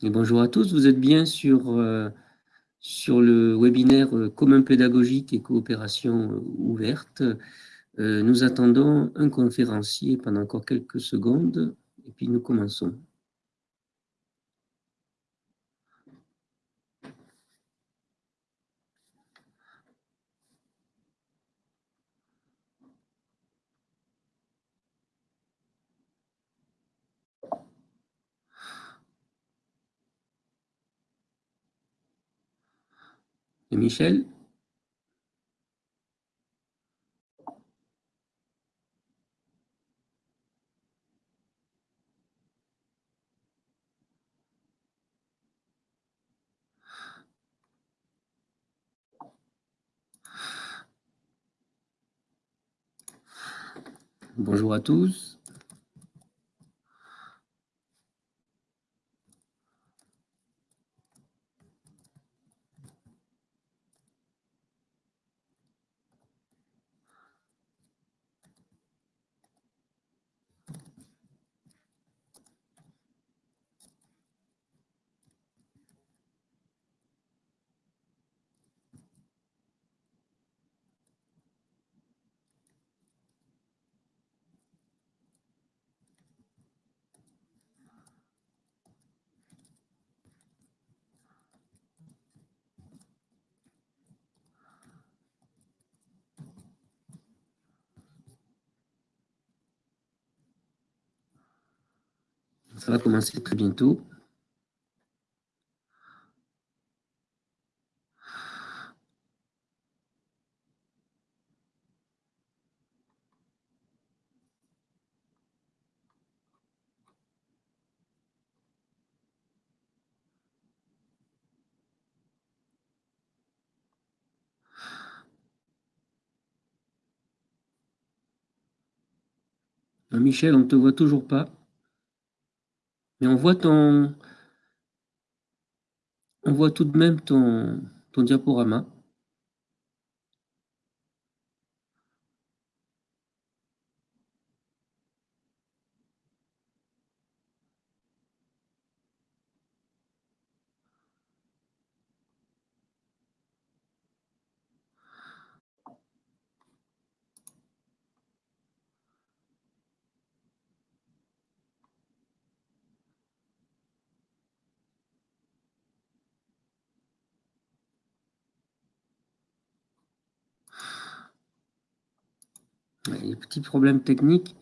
Bonjour à tous, vous êtes bien sur, euh, sur le webinaire euh, Commun pédagogique et coopération euh, ouverte. nous attendons un conférencier pendant encore quelques secondes et puis nous commençons. Michel? Bonjour à tous. Ça va commencer très bientôt. Michel, on ne te voit toujours pas. Mais on voit tout de même ton, ton diaporama. Des petits problèmes techniques.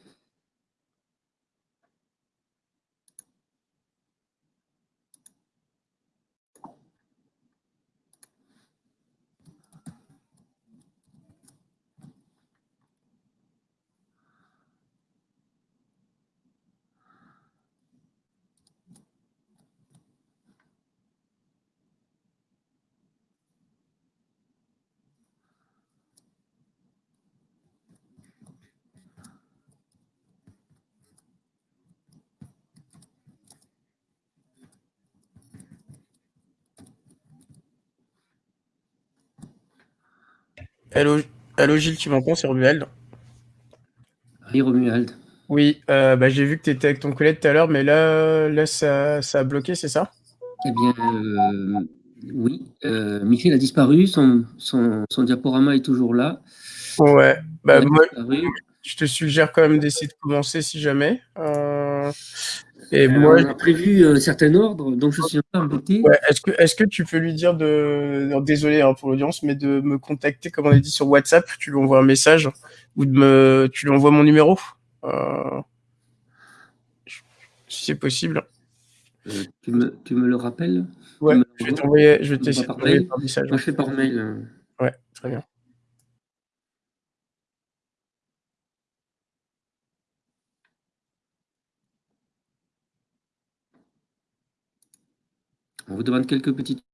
Hello, hello Gilles, tu m'entends C'est Romuald. Oui, Romuald. Oui, euh, bah, j'ai vu que tu étais avec ton collègue tout à l'heure, mais là, là ça, ça a bloqué, c'est ça? Eh bien, euh, oui. Euh, Michel a disparu, son, son, son, diaporama est toujours là. Ouais, bah, moi, je te suggère quand même d'essayer de commencer si jamais. Et moi, on a prévu un certain ordre, donc je suis un peu embêté. Ouais, est-ce que, est-ce que tu peux lui dire de, désolé hein, pour l'audience, mais de me contacter, comme on a dit sur WhatsApp, tu lui envoies un message ou de me, tu lui envoies mon numéro, euh, si c'est possible. Euh, tu, me, tu me le rappelles? Ouais, je vais t'envoyer, je vais t'essayer par, message. Moi, je fais par mail. Euh. Ouais, très bien. Vous demande quelques petites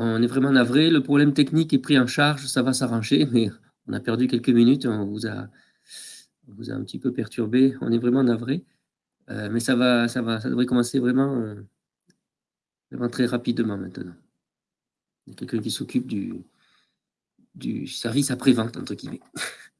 On est vraiment navré. Le problème technique est pris en charge, ça va s'arranger, mais on a perdu quelques minutes. On vous a, vous a un petit peu perturbé. On est vraiment navré. Euh, mais ça va, ça va, ça devrait commencer vraiment, euh, vraiment très rapidement maintenant. Il y a quelqu'un qui s'occupe du, du service après-vente, entre guillemets.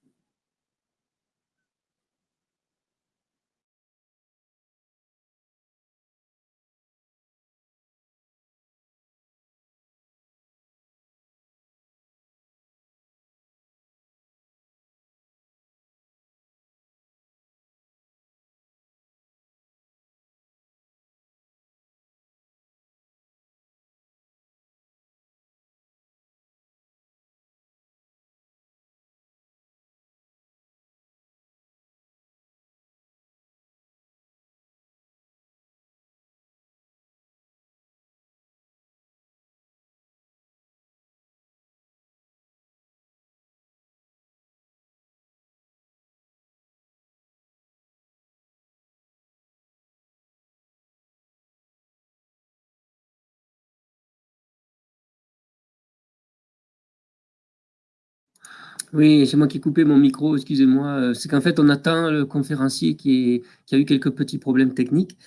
Oui, c'est moi qui ai coupé mon micro, excusez-moi. Euh, c'est qu'en fait, on attend le conférencier qui, a eu quelques petits problèmes techniques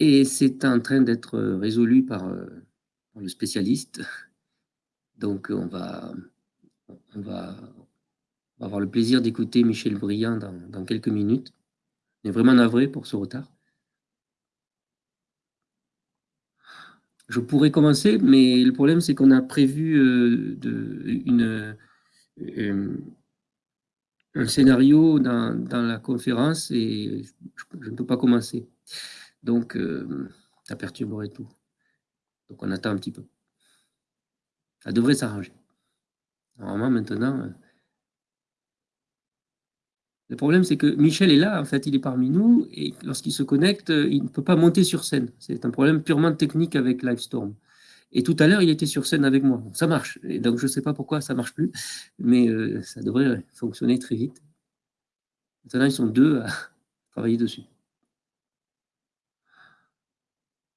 et c'est en train d'être résolu par, euh, le spécialiste. Donc, on va, avoir le plaisir d'écouter Michel Briand dans, quelques minutes. On est vraiment navré pour ce retard. Je pourrais commencer, mais le problème, c'est qu'on a prévu euh, une euh, un scénario dans, la conférence et je, ne peux pas commencer. Donc, euh, ça perturberait tout. Donc, on attend un petit peu. Ça devrait s'arranger. Normalement, maintenant, euh, le problème, c'est que Michel est là, en fait, il est parmi nous, et lorsqu'il se connecte, il ne peut pas monter sur scène. C'est un problème purement technique avec Livestorm. Et tout à l'heure, il était sur scène avec moi. Ça marche. Et donc, je ne sais pas pourquoi ça ne marche plus, mais euh, ça devrait fonctionner très vite. Maintenant, ils sont deux à travailler dessus.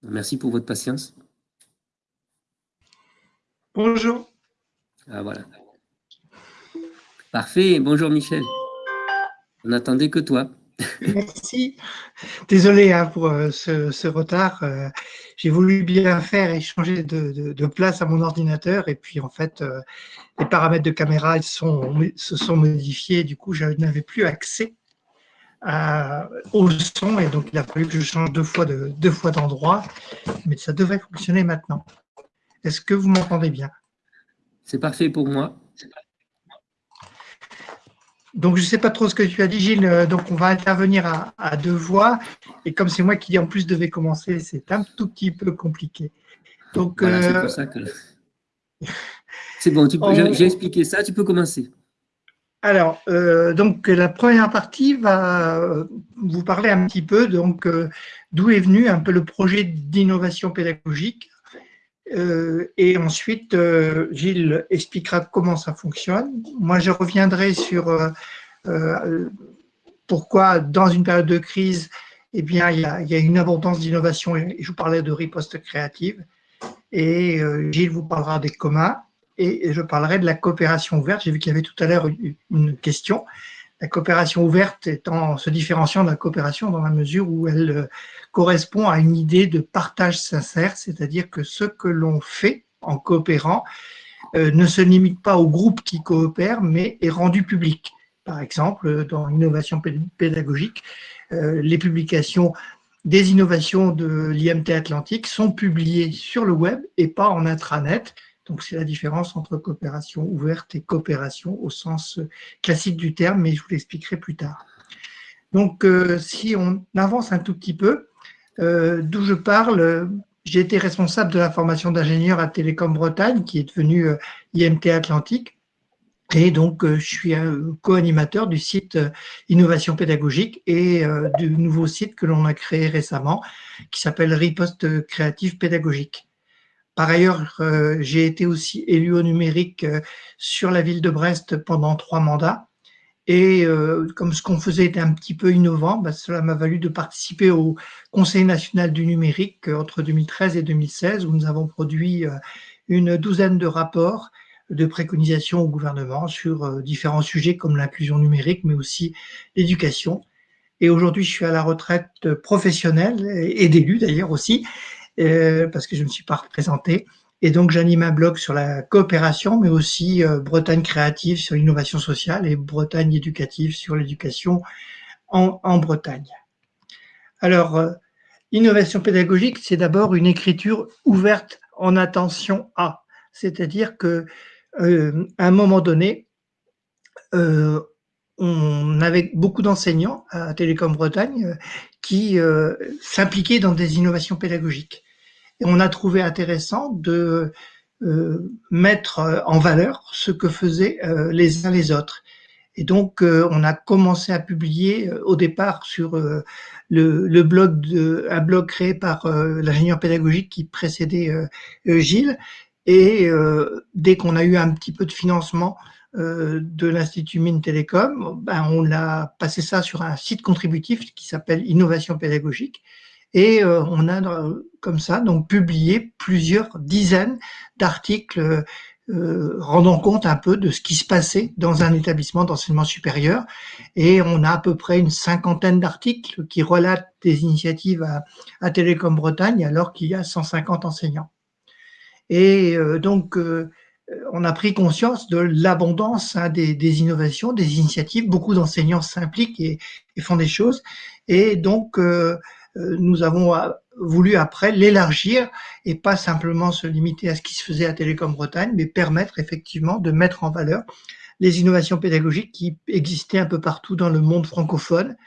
Merci pour votre patience. Bonjour. Ah, voilà. Parfait. Bonjour, Michel. On n'attendait que toi. Merci. Désolé hein, pour euh, ce, retard. Euh, j'ai voulu bien faire et changer de, place à mon ordinateur et puis en fait, euh, les paramètres de caméra ils se sont modifiés. Du coup, je n'avais plus accès au son et donc il a fallu que je change deux fois de deux fois d'endroit. Mais ça devrait fonctionner maintenant. Est-ce que vous m'entendez bien? C'est parfait pour moi. Donc, je ne sais pas trop ce que tu as dit, Gilles. Euh, donc, on va intervenir à, deux voix. Et comme c'est moi qui, en plus, devais commencer, c'est un tout petit peu compliqué. Donc, c'est euh, ça que... C'est bon, j'ai expliqué ça, tu peux commencer. Alors, euh, donc, la première partie va vous parler un petit peu donc d'où est venu un peu le projet d'innovation pédagogique. Et ensuite, Gilles expliquera comment ça fonctionne. Moi, je reviendrai sur euh, pourquoi, dans une période de crise, eh bien, il y a, une abondance d'innovation, je vous parlais de riposte créative, et euh, Gilles vous parlera des communs, et je parlerai de la coopération ouverte. J'ai vu qu'il y avait tout à l'heure une question. La coopération ouverte étant, se différenciant de la coopération dans la mesure où elle euh, correspond à une idée de partage sincère, c'est-à-dire que ce que l'on fait en coopérant ne se limite pas au groupe qui coopère, mais est rendu public par exemple, dans l'innovation pédagogique, euh, les publications des innovations de l'IMT Atlantique sont publiées sur le web et pas en intranet. Donc, c'est la différence entre coopération ouverte et coopération au sens classique du terme, mais je vous l'expliquerai plus tard. Donc, euh, si on avance un tout petit peu, euh, d'où je parle, j'ai été responsable de la formation d'ingénieur à Télécom Bretagne, qui est devenue IMT Atlantique. Et donc, euh, je suis co-animateur du site euh, Innovation pédagogique et euh, du nouveau site que l'on a créé récemment qui s'appelle Riposte créative pédagogique. Par ailleurs, j'ai été aussi élu au numérique sur la ville de Brest pendant trois mandats. Et comme ce qu'on faisait était un petit peu innovant, bah, cela m'a valu de participer au Conseil national du numérique entre 2013 et 2016, où nous avons produit une douzaine de rapports de préconisations au gouvernement sur différents sujets comme l'inclusion numérique, mais aussi l'éducation. Et aujourd'hui, je suis à la retraite professionnelle et d'élu d'ailleurs aussi, parce que je ne me suis pas représenté. Et donc, j'anime un blog sur la coopération, mais aussi euh, Bretagne créative sur l'innovation sociale et Bretagne éducative sur l'éducation en, Bretagne. Alors, euh, innovation pédagogique, c'est d'abord une écriture ouverte en attention à. C'est-à-dire que euh, à un moment donné, on avait beaucoup d'enseignants à Télécom Bretagne qui s'impliquaient dans des innovations pédagogiques. Et on a trouvé intéressant de euh, mettre en valeur ce que faisaient euh, les uns les autres. Et donc, euh, on a commencé à publier au départ sur le, blog de, un blog créé par l'ingénieur pédagogique qui précédait Gilles. Et dès qu'on a eu un petit peu de financement de l'Institut Mines Télécom, ben, on a passé ça sur un site contributif qui s'appelle Innovation pédagogique et euh, on a euh, comme ça donc publié plusieurs dizaines d'articles euh, rendant compte un peu de ce qui se passait dans un établissement d'enseignement supérieur. Et on a à peu près une cinquantaine d'articles qui relatent des initiatives à, à Télécom Bretagne alors qu'il y a 150 enseignants. Et donc, on a pris conscience de l'abondance hein, des, innovations, des initiatives. Beaucoup d'enseignants s'impliquent et, font des choses. Et donc, euh, nous avons euh, voulu après l'élargir et pas simplement se limiter à ce qui se faisait à Télécom Bretagne, mais permettre effectivement de mettre en valeur les innovations pédagogiques qui existaient un peu partout dans le monde francophone.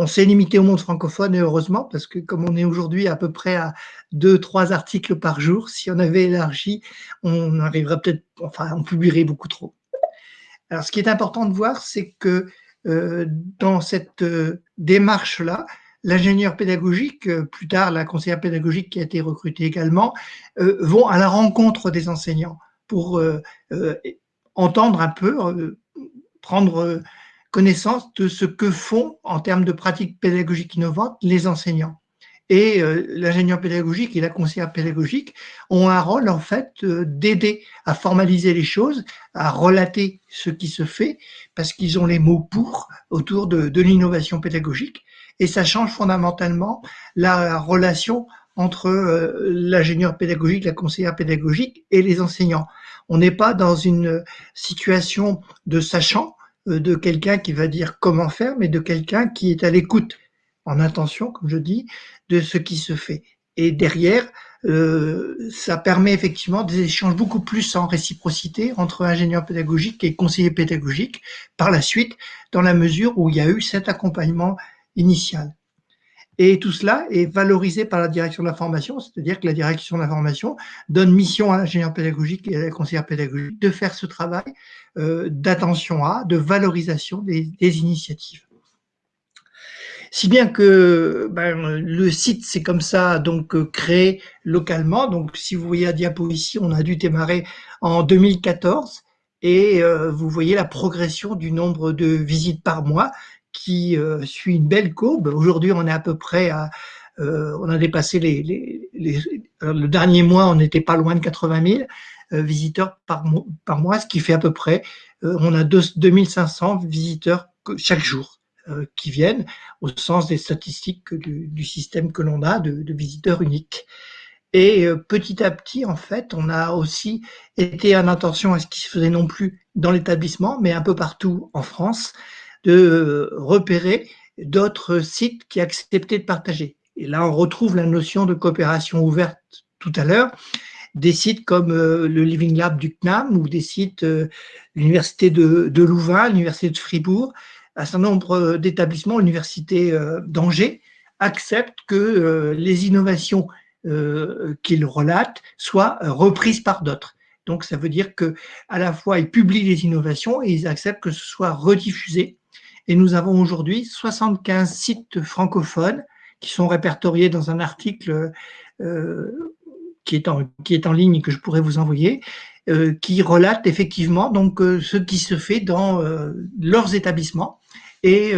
On s'est limité au monde francophone et heureusement parce que comme on est aujourd'hui à peu près à deux, trois articles par jour, si on avait élargi, on arriverait peut-être, enfin, on publierait beaucoup trop. Alors, ce qui est important de voir, c'est que euh, dans cette euh, démarche-là, l'ingénieur pédagogique, euh, plus tard la conseillère pédagogique qui a été recrutée également, vont à la rencontre des enseignants pour entendre un peu, prendre connaissance de ce que font en termes de pratiques pédagogiques innovantes les enseignants. Et l'ingénieur pédagogique et la conseillère pédagogique ont un rôle en fait d'aider à formaliser les choses, à relater ce qui se fait, parce qu'ils ont les mots pour autour de l'innovation pédagogique et ça change fondamentalement la relation entre euh, l'ingénieur pédagogique, la conseillère pédagogique et les enseignants. On n'est pas dans une situation de sachant, euh, de quelqu'un qui va dire comment faire, mais de quelqu'un qui est à l'écoute, en intention, comme je dis, de ce qui se fait. Et derrière, euh, ça permet effectivement des échanges beaucoup plus en réciprocité entre ingénieur pédagogique et conseiller pédagogique par la suite, dans la mesure où il y a eu cet accompagnement initiale. Et tout cela est valorisé par la direction de la formation, c'est-à-dire que la direction de la formation donne mission à l'ingénieur pédagogique et à la conseillère pédagogique de faire ce travail euh, d'attention à, de valorisation des, initiatives. Si bien que ben, le site, c'est comme ça, donc euh, créé localement. Donc, si vous voyez la diapo ici, on a dû démarrer en 2014 et euh, vous voyez la progression du nombre de visites par mois euh, suit une belle courbe. Aujourd'hui, on est à peu près à, euh, on a dépassé les, les le dernier mois, on n'était pas loin de 80 000 euh, visiteurs par, mois, ce qui fait à peu près, on a 2, 2500 visiteurs chaque jour qui viennent au sens des statistiques du, système que l'on a de, visiteurs uniques. Et petit à petit, en fait, on a aussi été en attention à ce qui se faisait non plus dans l'établissement, mais un peu partout en France, de repérer d'autres sites qui acceptaient de partager. Et là, on retrouve la notion de coopération ouverte tout à l'heure. Des sites comme euh, le Living Lab du CNAM ou des sites euh, l'Université de, de, Louvain, l'Université de Fribourg, un certain nombre d'établissements, l'Université euh, d'Angers, acceptent que les innovations qu'ils relatent soient reprises par d'autres. Donc, ça veut dire que à la fois ils publient les innovations et ils acceptent que ce soit rediffusé et nous avons aujourd'hui 75 sites francophones qui sont répertoriés dans un article euh, qui, est en, qui est en ligne et que je pourrais vous envoyer, euh, qui relate effectivement donc euh, ce qui se fait dans leurs établissements. Et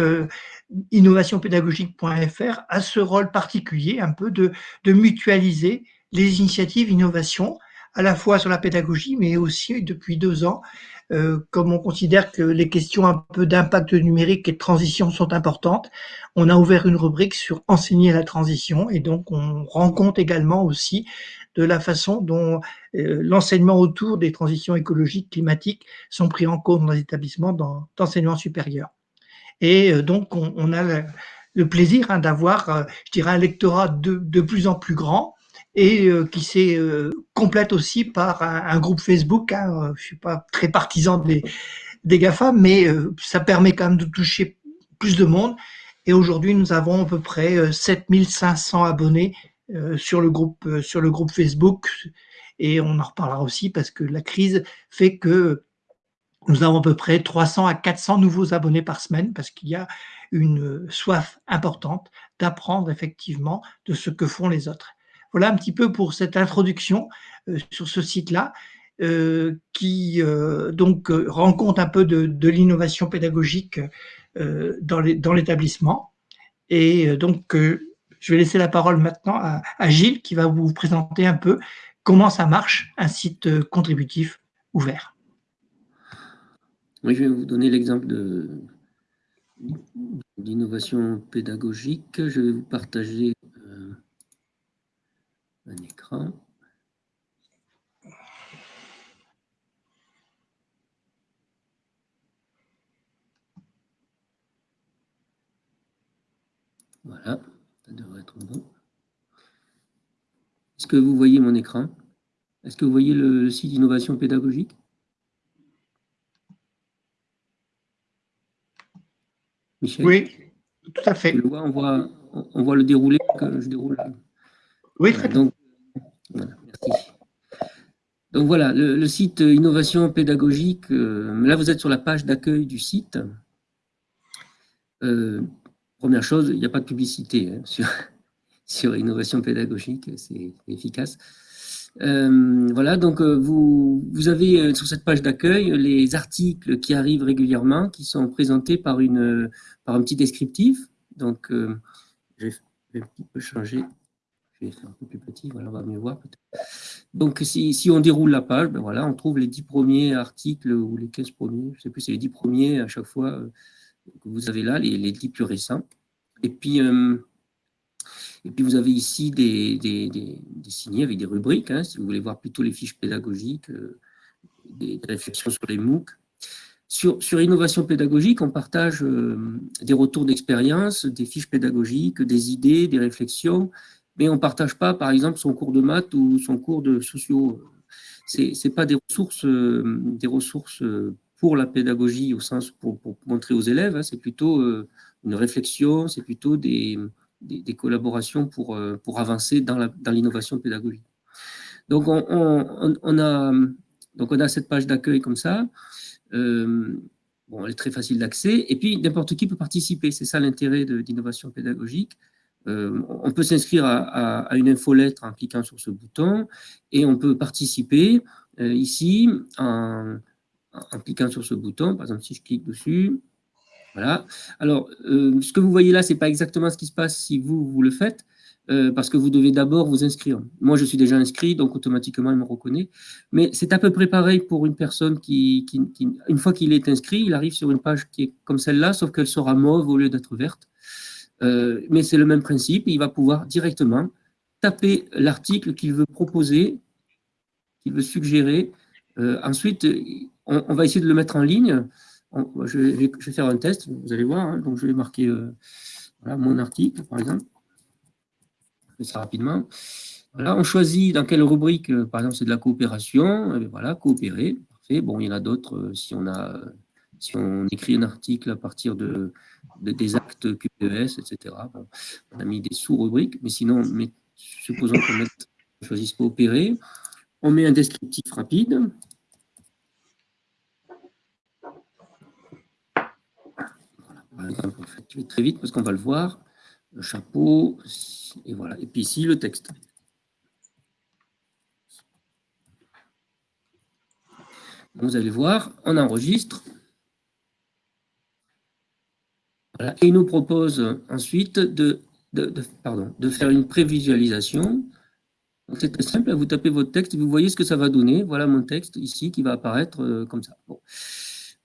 innovationpédagogique.fr a ce rôle particulier un peu de, de mutualiser les initiatives innovation à la fois sur la pédagogie, mais aussi depuis deux ans, euh, comme on considère que les questions un peu d'impact numérique et de transition sont importantes, on a ouvert une rubrique sur enseigner la transition et donc on rend compte également aussi de la façon dont euh, l'enseignement autour des transitions écologiques, climatiques sont pris en compte dans les établissements d'enseignement supérieur. Et euh, donc on, a le, plaisir hein, d'avoir, je dirais, un lectorat de, de plus en plus grand et euh, qui s'est euh, complète aussi par un, groupe Facebook. Hein, euh, je suis pas très partisan des, des GAFA, mais ça permet quand même de toucher plus de monde. Et aujourd'hui, nous avons à peu près 7500 abonnés sur le groupe sur le groupe Facebook. Et on en reparlera aussi parce que la crise fait que nous avons à peu près 300 à 400 nouveaux abonnés par semaine parce qu'il y a une soif importante d'apprendre effectivement de ce que font les autres. Voilà un petit peu pour cette introduction euh, sur ce site-là, euh, qui euh, donc rend compte un peu de, l'innovation pédagogique dans l'établissement. Et donc, je vais laisser la parole maintenant à, Gilles, qui va vous présenter un peu comment ça marche, un site contributif ouvert. Oui, je vais vous donner l'exemple d'innovation pédagogique. Je vais vous partager un écran. Voilà, ça devrait être bon. Est-ce que vous voyez mon écran? Est-ce que vous voyez le, site d'innovation pédagogique? Michel? Oui, tout à fait. on, voit, on voit le déroulé que je déroule. Oui, très bien. Donc, voilà, le, site Innovation pédagogique, euh, là vous êtes sur la page d'accueil du site. Euh, première chose, il n'y a pas de publicité hein, sur, Innovation pédagogique, c'est efficace. Euh, voilà, donc vous, vous avez sur cette page d'accueil les articles qui arrivent régulièrement, qui sont présentés par, une, par un petit descriptif. Donc, je vais un petit peu changer je vais faire un peu plus petit, voilà, on va mieux voir Donc, si, on déroule la page, ben voilà, on trouve les 10 premiers articles ou les 15 premiers, je ne sais plus, c'est les 10 premiers à chaque fois euh, que vous avez là, les, les 10 plus récents. Et puis, euh, et puis vous avez ici des, des, signés avec des rubriques, hein, si vous voulez voir plutôt les fiches pédagogiques, euh, des, réflexions sur les MOOC. Sur, sur innovation pédagogique, on partage des retours d'expérience, des fiches pédagogiques, des idées, des réflexions, mais on ne partage pas, par exemple, son cours de maths ou son cours de sociaux. Ce pas des ressources, euh, des ressources euh, pour la pédagogie, au sens pour, montrer aux élèves, hein. c'est plutôt euh, une réflexion, c'est plutôt des, collaborations pour, pour avancer dans l'innovation pédagogique. Donc on, on, a, donc on a cette page d'accueil comme ça. bon, elle est très facile d'accès. Et puis, n'importe qui peut participer. C'est ça l'intérêt d'innovation pédagogique. Euh, on peut s'inscrire à, une infolettre en cliquant sur ce bouton et on peut participer euh, ici en, cliquant sur ce bouton. Par exemple, si je clique dessus, voilà. Alors, euh, ce que vous voyez là, ce n'est pas exactement ce qui se passe si vous, vous le faites, parce que vous devez d'abord vous inscrire. Moi, je suis déjà inscrit, donc automatiquement, il me reconnaît. Mais c'est à peu près pareil pour une personne qui, une fois qu'il est inscrit, il arrive sur une page qui est comme celle-là, sauf qu'elle sera mauve au lieu d'être verte. Euh, mais c'est le même principe, il va pouvoir directement taper l'article qu'il veut proposer, qu'il veut suggérer. Euh, ensuite, on, va essayer de le mettre en ligne. je, vais, faire un test, vous allez voir. Hein. donc, je vais marquer euh, mon article, par exemple. Je ça rapidement. Voilà, on choisit dans quelle rubrique, par exemple, c'est de la coopération. voilà, coopérer. Parfait. Bon, il y en a d'autres si on a si on écrit un article à partir de, des actes QPES, etc. on a mis des sous-rubriques, mais sinon, supposons qu'on choisisse coopérer, on met un descriptif rapide. Exemple, on fait très vite parce qu'on va le voir. Le chapeau, et voilà. Et puis ici, le texte. Vous allez voir, on enregistre. Et il nous propose ensuite de, faire une prévisualisation. C'est très simple, vous tapez votre texte, vous voyez ce que ça va donner. Voilà mon texte ici qui va apparaître euh, comme ça.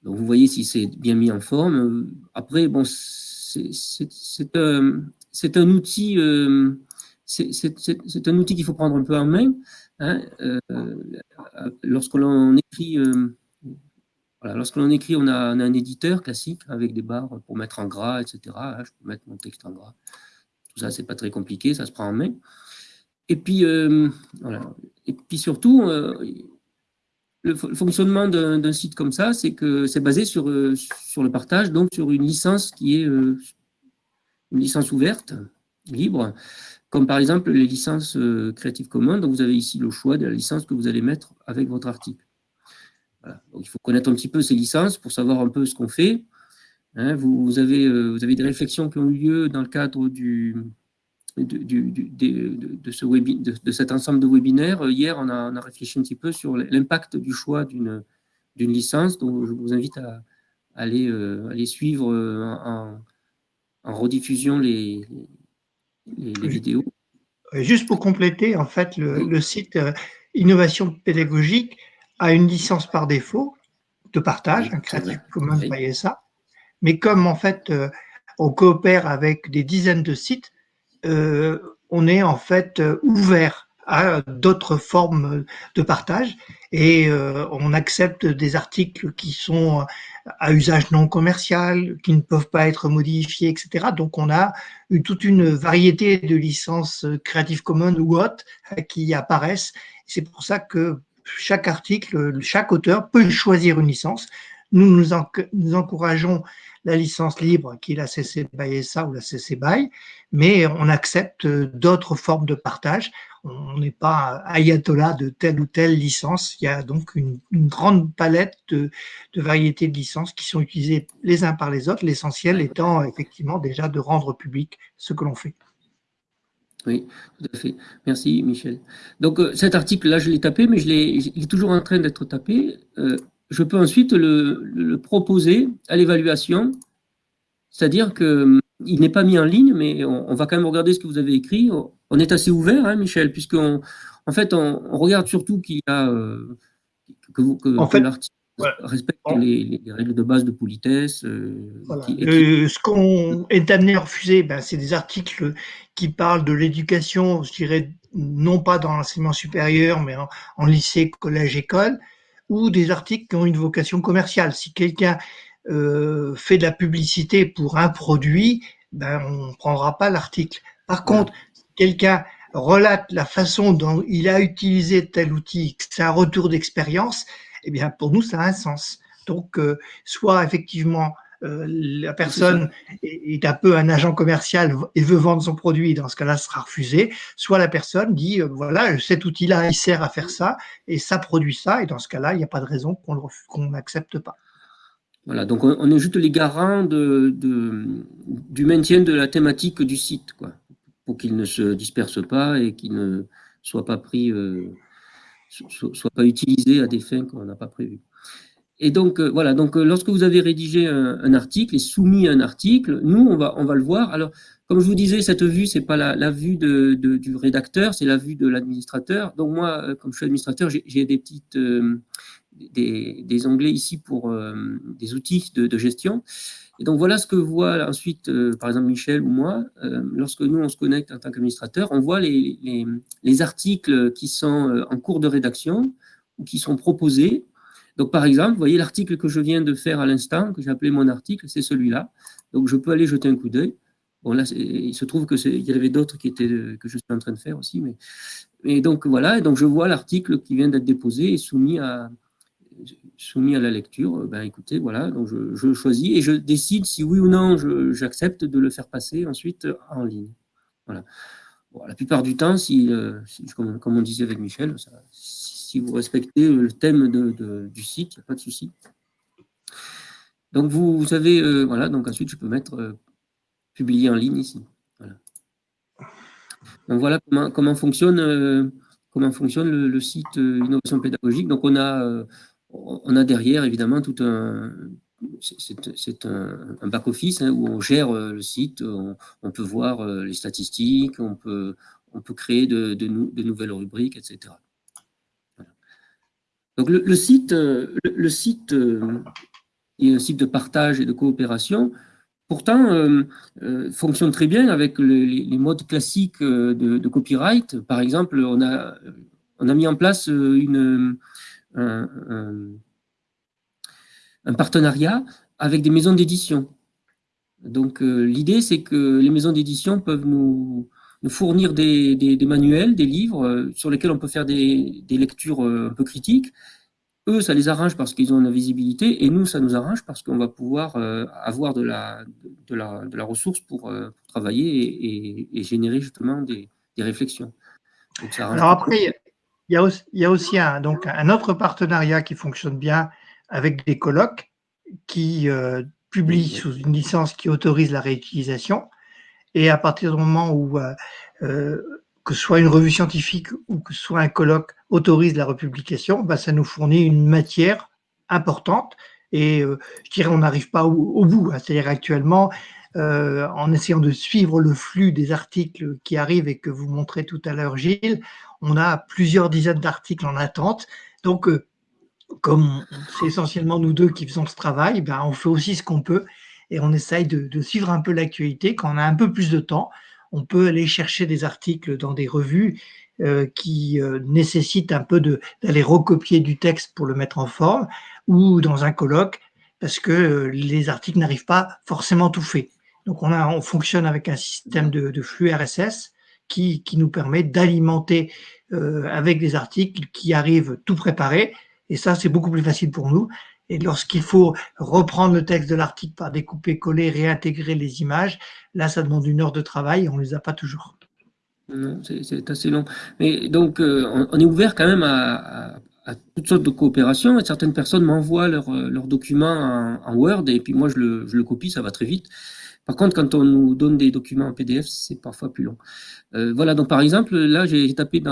Vous voyez si c'est bien mis en forme. Après, bon, c'est un, outil, c'est un outil qu'il faut prendre un peu en main. Hein, euh, lorsque l'on écrit, euh, lorsque l'on écrit, on a, un éditeur classique avec des barres pour mettre en gras, etc. je peux mettre mon texte en gras. Tout ça, c'est pas très compliqué, ça se prend en main. Et puis, euh. Et puis surtout, le, fonctionnement d'un site comme ça, c'est que c'est basé sur, sur le partage, donc sur une licence qui est une licence ouverte, libre, comme par exemple les licences euh, Creative Commons, donc vous avez ici le choix de la licence que vous allez mettre avec votre article. Il faut connaître un petit peu ces licences pour savoir un peu ce qu'on fait. Hein, vous, avez, euh, vous avez des réflexions qui ont eu lieu dans le cadre du, de, ce de, cet ensemble de webinaires. Hier, on a, réfléchi un petit peu sur l'impact du choix d'une licence, donc je vous invite à, aller, euh, aller suivre en, en rediffusion les, les, vidéos. Juste pour compléter, en fait, le, site euh, Innovation pédagogique a une licence par défaut de partage, un Creative Commons by ça. Mais comme en fait, euh, on coopère avec des dizaines de sites, euh, on est en fait ouvert à d'autres formes de partage et euh, on accepte des articles qui sont à usage non commercial, qui ne peuvent pas être modifiés, etc. Donc on a eu toute une variété de licences Creative Commons ou autres qui apparaissent. C'est pour ça que chaque article, chaque auteur peut choisir une licence. Nous nous, encourageons la licence libre qui est la CC BY SA ou la CC BY, mais on accepte d'autres formes de partage. On n'est pas ayatollah de telle ou telle licence. Il y a donc une, grande palette de, variétés de licences qui sont utilisées les uns par les autres, l'essentiel étant effectivement déjà de rendre public ce que l'on fait. Oui, tout à fait. Merci, Michel. Donc, euh, cet article-là, je l'ai tapé, mais je il est toujours en train d'être tapé. Euh, je peux ensuite le, proposer à l'évaluation, c'est-à-dire qu'il hum, n'est pas mis en ligne, mais on, va quand même regarder ce que vous avez écrit. On est assez ouvert, hein, Michel, puisqu'en en fait, on, regarde surtout qu'il y a, euh, que, l'article respecte les, règles de base de politesse. Euh, euh, ce qu'on est amené à refuser, ben, c'est des articles qui parlent de l'éducation, je dirais, non pas dans l'enseignement supérieur, mais en lycée, collège, école, ou des articles qui ont une vocation commerciale. Si quelqu'un euh, fait de la publicité pour un produit, ben, on ne prendra pas l'article. Par contre, quelqu'un relate la façon dont il a utilisé tel outil, c'est un retour d'expérience, eh bien, pour nous, ça a un sens. Donc, euh, soit effectivement euh, la personne est, un peu un agent commercial et veut vendre son produit, dans ce cas-là, ce sera refusé. Soit la personne dit, euh, voilà, cet outil-là, il sert à faire ça, et ça produit ça, et dans ce cas-là, il n'y a pas de raison qu'on n'accepte pas. Voilà, donc on, est juste les garants de, du maintien de la thématique du site, quoi, pour qu'il ne se disperse pas et qu'il ne soit pas pris, euh, soit pas utilisé à des fins qu'on n'a pas prévues. Et donc, euh, voilà, donc euh, lorsque vous avez rédigé un, article et soumis un article, nous, on va, on va le voir. Alors, comme je vous disais, cette vue, c'est pas la, vue de, du rédacteur, c'est la vue de l'administrateur. Donc moi, euh, comme je suis administrateur, j'ai des petites, des, des, onglets ici pour des outils de, gestion. Et donc voilà ce que voit ensuite, par exemple, Michel ou moi, lorsque nous, on se connecte en tant qu'administrateur, on voit les, les, les articles qui sont en cours de rédaction ou qui sont proposés donc, par exemple, vous voyez l'article que je viens de faire à l'instant, que j'ai appelé mon article, c'est celui-là. Donc, je peux aller jeter un coup d'œil. Bon, là, il se trouve qu'il y avait d'autres qui étaient que je suis en train de faire aussi. Mais, et donc, voilà, et donc je vois l'article qui vient d'être déposé et soumis à, soumis à la lecture. Ben, écoutez, voilà, donc je, choisis et je décide si oui ou non j'accepte de le faire passer ensuite en ligne. Voilà. la plupart du temps, si, euh, comme, on disait avec Michel, si vous respectez le thème du site, il n'y a pas de souci. Donc vous, avez, euh, voilà, donc ensuite je peux mettre euh, publier en ligne ici. Voilà. Donc voilà comment, fonctionne, euh, comment fonctionne le, site Innovation Pédagogique. Donc on a, on a derrière évidemment tout un, c'est un, back-office hein, où on gère le site, on, peut voir les statistiques, on peut, on peut créer de, de, nouvelles rubriques, etc. Donc le, site, le, site est un site de partage et de coopération. Pourtant, fonctionne très bien avec les, modes classiques de, copyright. Par exemple, on a, on a mis en place une, un, un partenariat avec des maisons d'édition. Donc euh, l'idée, c'est que les maisons d'édition peuvent nous, fournir des, manuels, des livres euh, sur lesquels on peut faire des, lectures euh, un peu critiques. Eux, ça les arrange parce qu'ils ont la visibilité, et nous, ça nous arrange parce qu'on va pouvoir avoir de la, de, la, ressource pour, travailler et, générer justement des, réflexions. Alors après, il y a aussi, il y a aussi un, donc, un autre partenariat qui fonctionne bien avec des colloques qui publie sous une licence qui autorise la réutilisation. Et à partir du moment où euh, euh, que ce soit une revue scientifique ou que ce soit un colloque autorise la republication, bah, ça nous fournit une matière importante. Et euh, je dirais, on n'arrive pas au, bout. Hein. C'est-à-dire actuellement, en essayant de suivre le flux des articles qui arrivent et que vous montrez tout à l'heure, Gilles, on a plusieurs dizaines d'articles en attente. Donc, comme c'est essentiellement nous deux qui faisons ce travail, ben on fait aussi ce qu'on peut et on essaye de, suivre un peu l'actualité. Quand on a un peu plus de temps, on peut aller chercher des articles dans des revues euh, qui euh, nécessitent un peu d'aller recopier du texte pour le mettre en forme ou dans un colloque parce que euh, les articles n'arrivent pas forcément tout faits. Donc on, fonctionne avec un système de flux RSS qui, nous permet d'alimenter avec des articles qui arrivent tout préparés et ça, c'est beaucoup plus facile pour nous. Et lorsqu'il faut reprendre le texte de l'article par découper, coller, réintégrer les images, là, ça demande une heure de travail et on ne les a pas toujours. C'est assez long. Mais donc, euh, on, est ouvert quand même à, toutes sortes de coopérations. Et certaines personnes m'envoient leurs leur documents en, Word et puis moi, je le, je le, copie, ça va très vite. Par contre, quand on nous donne des documents en PDF, c'est parfois plus long. Euh, voilà, donc par exemple, là, j'ai tapé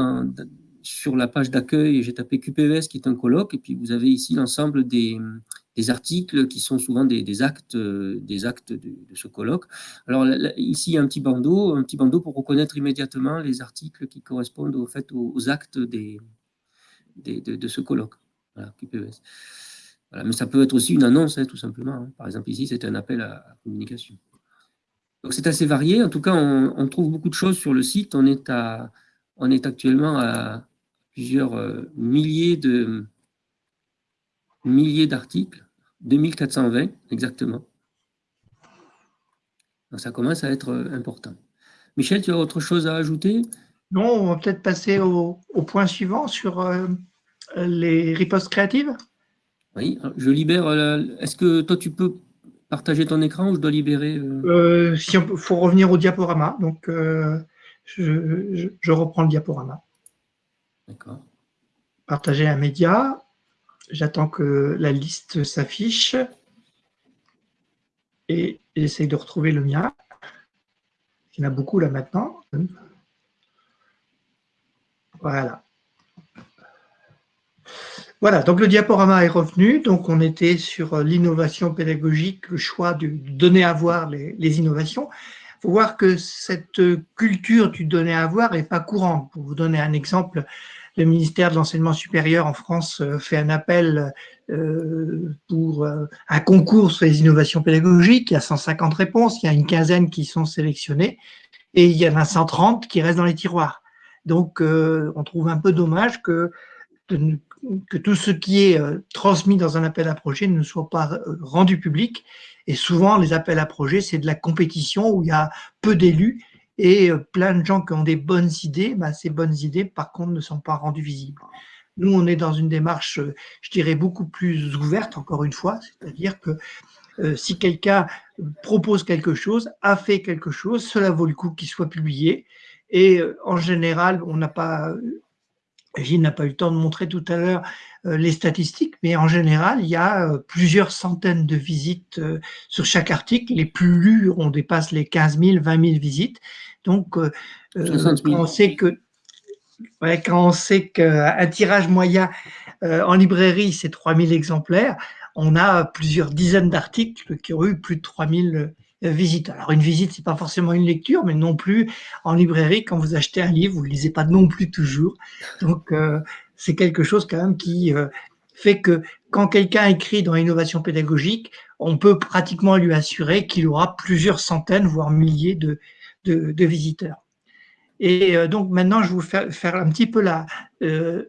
sur la page d'accueil, j'ai tapé QPVS qui est un colloque, et puis vous avez ici l'ensemble des, articles qui sont souvent des, actes, des actes de, ce colloque. Alors ici, il y a un petit bandeau, un petit bandeau pour reconnaître immédiatement les articles qui correspondent au fait, aux, actes de, ce colloque. Voilà, QPVS. mais ça peut être aussi une annonce, hein, tout simplement. Hein. Par exemple, ici, c'est un appel à, communication. Donc c'est assez varié. En tout cas, on, on, trouve beaucoup de choses sur le site. On est, à, on est actuellement à, plusieurs euh, milliers de milliers d'articles, 2420 exactement. Donc ça commence à être euh, important. Michel, tu as autre chose à ajouter? Non, on va peut-être passer au, point suivant sur euh, les ripostes créatives? Oui, je libère. Est-ce que toi, tu peux partager ton écran ou je dois libérer Si il faut revenir au diaporama, donc je reprends le diaporama. D'accord. Partager un média. J'attends que la liste s'affiche. Et j'essaie de retrouver le mien. Il y en a beaucoup là maintenant. Voilà. Voilà, donc le diaporama est revenu. Donc on était sur l'innovation pédagogique, le choix de donner à voir les, innovations. Il faut voir que cette culture du donner à voir n'est pas courante. Pour vous donner un exemple, le ministère de l'enseignement supérieur en France euh, fait un appel euh, pour euh, un concours sur les innovations pédagogiques. Il y a 150 réponses, il y a une quinzaine qui sont sélectionnées et il y en a 130 qui restent dans les tiroirs. Donc, on trouve un peu dommage que, que tout ce qui est transmis dans un appel à projet ne soit pas rendu public. Et souvent, les appels à projet, c'est de la compétition où il y a peu d'élus et euh, plein de gens qui ont des bonnes idées, bah, ces bonnes idées, par contre, ne sont pas rendues visibles. Nous, on est dans une démarche, euh, je dirais, beaucoup plus ouverte, encore une fois, c'est-à-dire que euh, si quelqu'un propose quelque chose, a fait quelque chose, cela vaut le coup qu'il soit publié. Et en général, on n'a pas, Gilles n'a pas eu le temps de montrer tout à l'heure les statistiques, mais en général, il y a plusieurs centaines de visites sur chaque article. Les plus lus, on dépasse les 15 000, 20 000 visites. Donc, euh, euh, quand on sait que quand on sait qu'un tirage moyen euh, en librairie, c'est 3000 exemplaires, on a plusieurs dizaines d'articles qui ont eu plus de 3000 visite. Alors une visite, c'est pas forcément une lecture, mais non plus en librairie, quand vous achetez un livre, vous le lisez pas non plus toujours. Donc c'est quelque chose quand même qui fait que quand quelqu'un écrit dans l'innovation pédagogique, on peut pratiquement lui assurer qu'il aura plusieurs centaines, voire milliers de, de, visiteurs. Et euh, donc maintenant, je vais vous faire, faire un petit peu la, euh,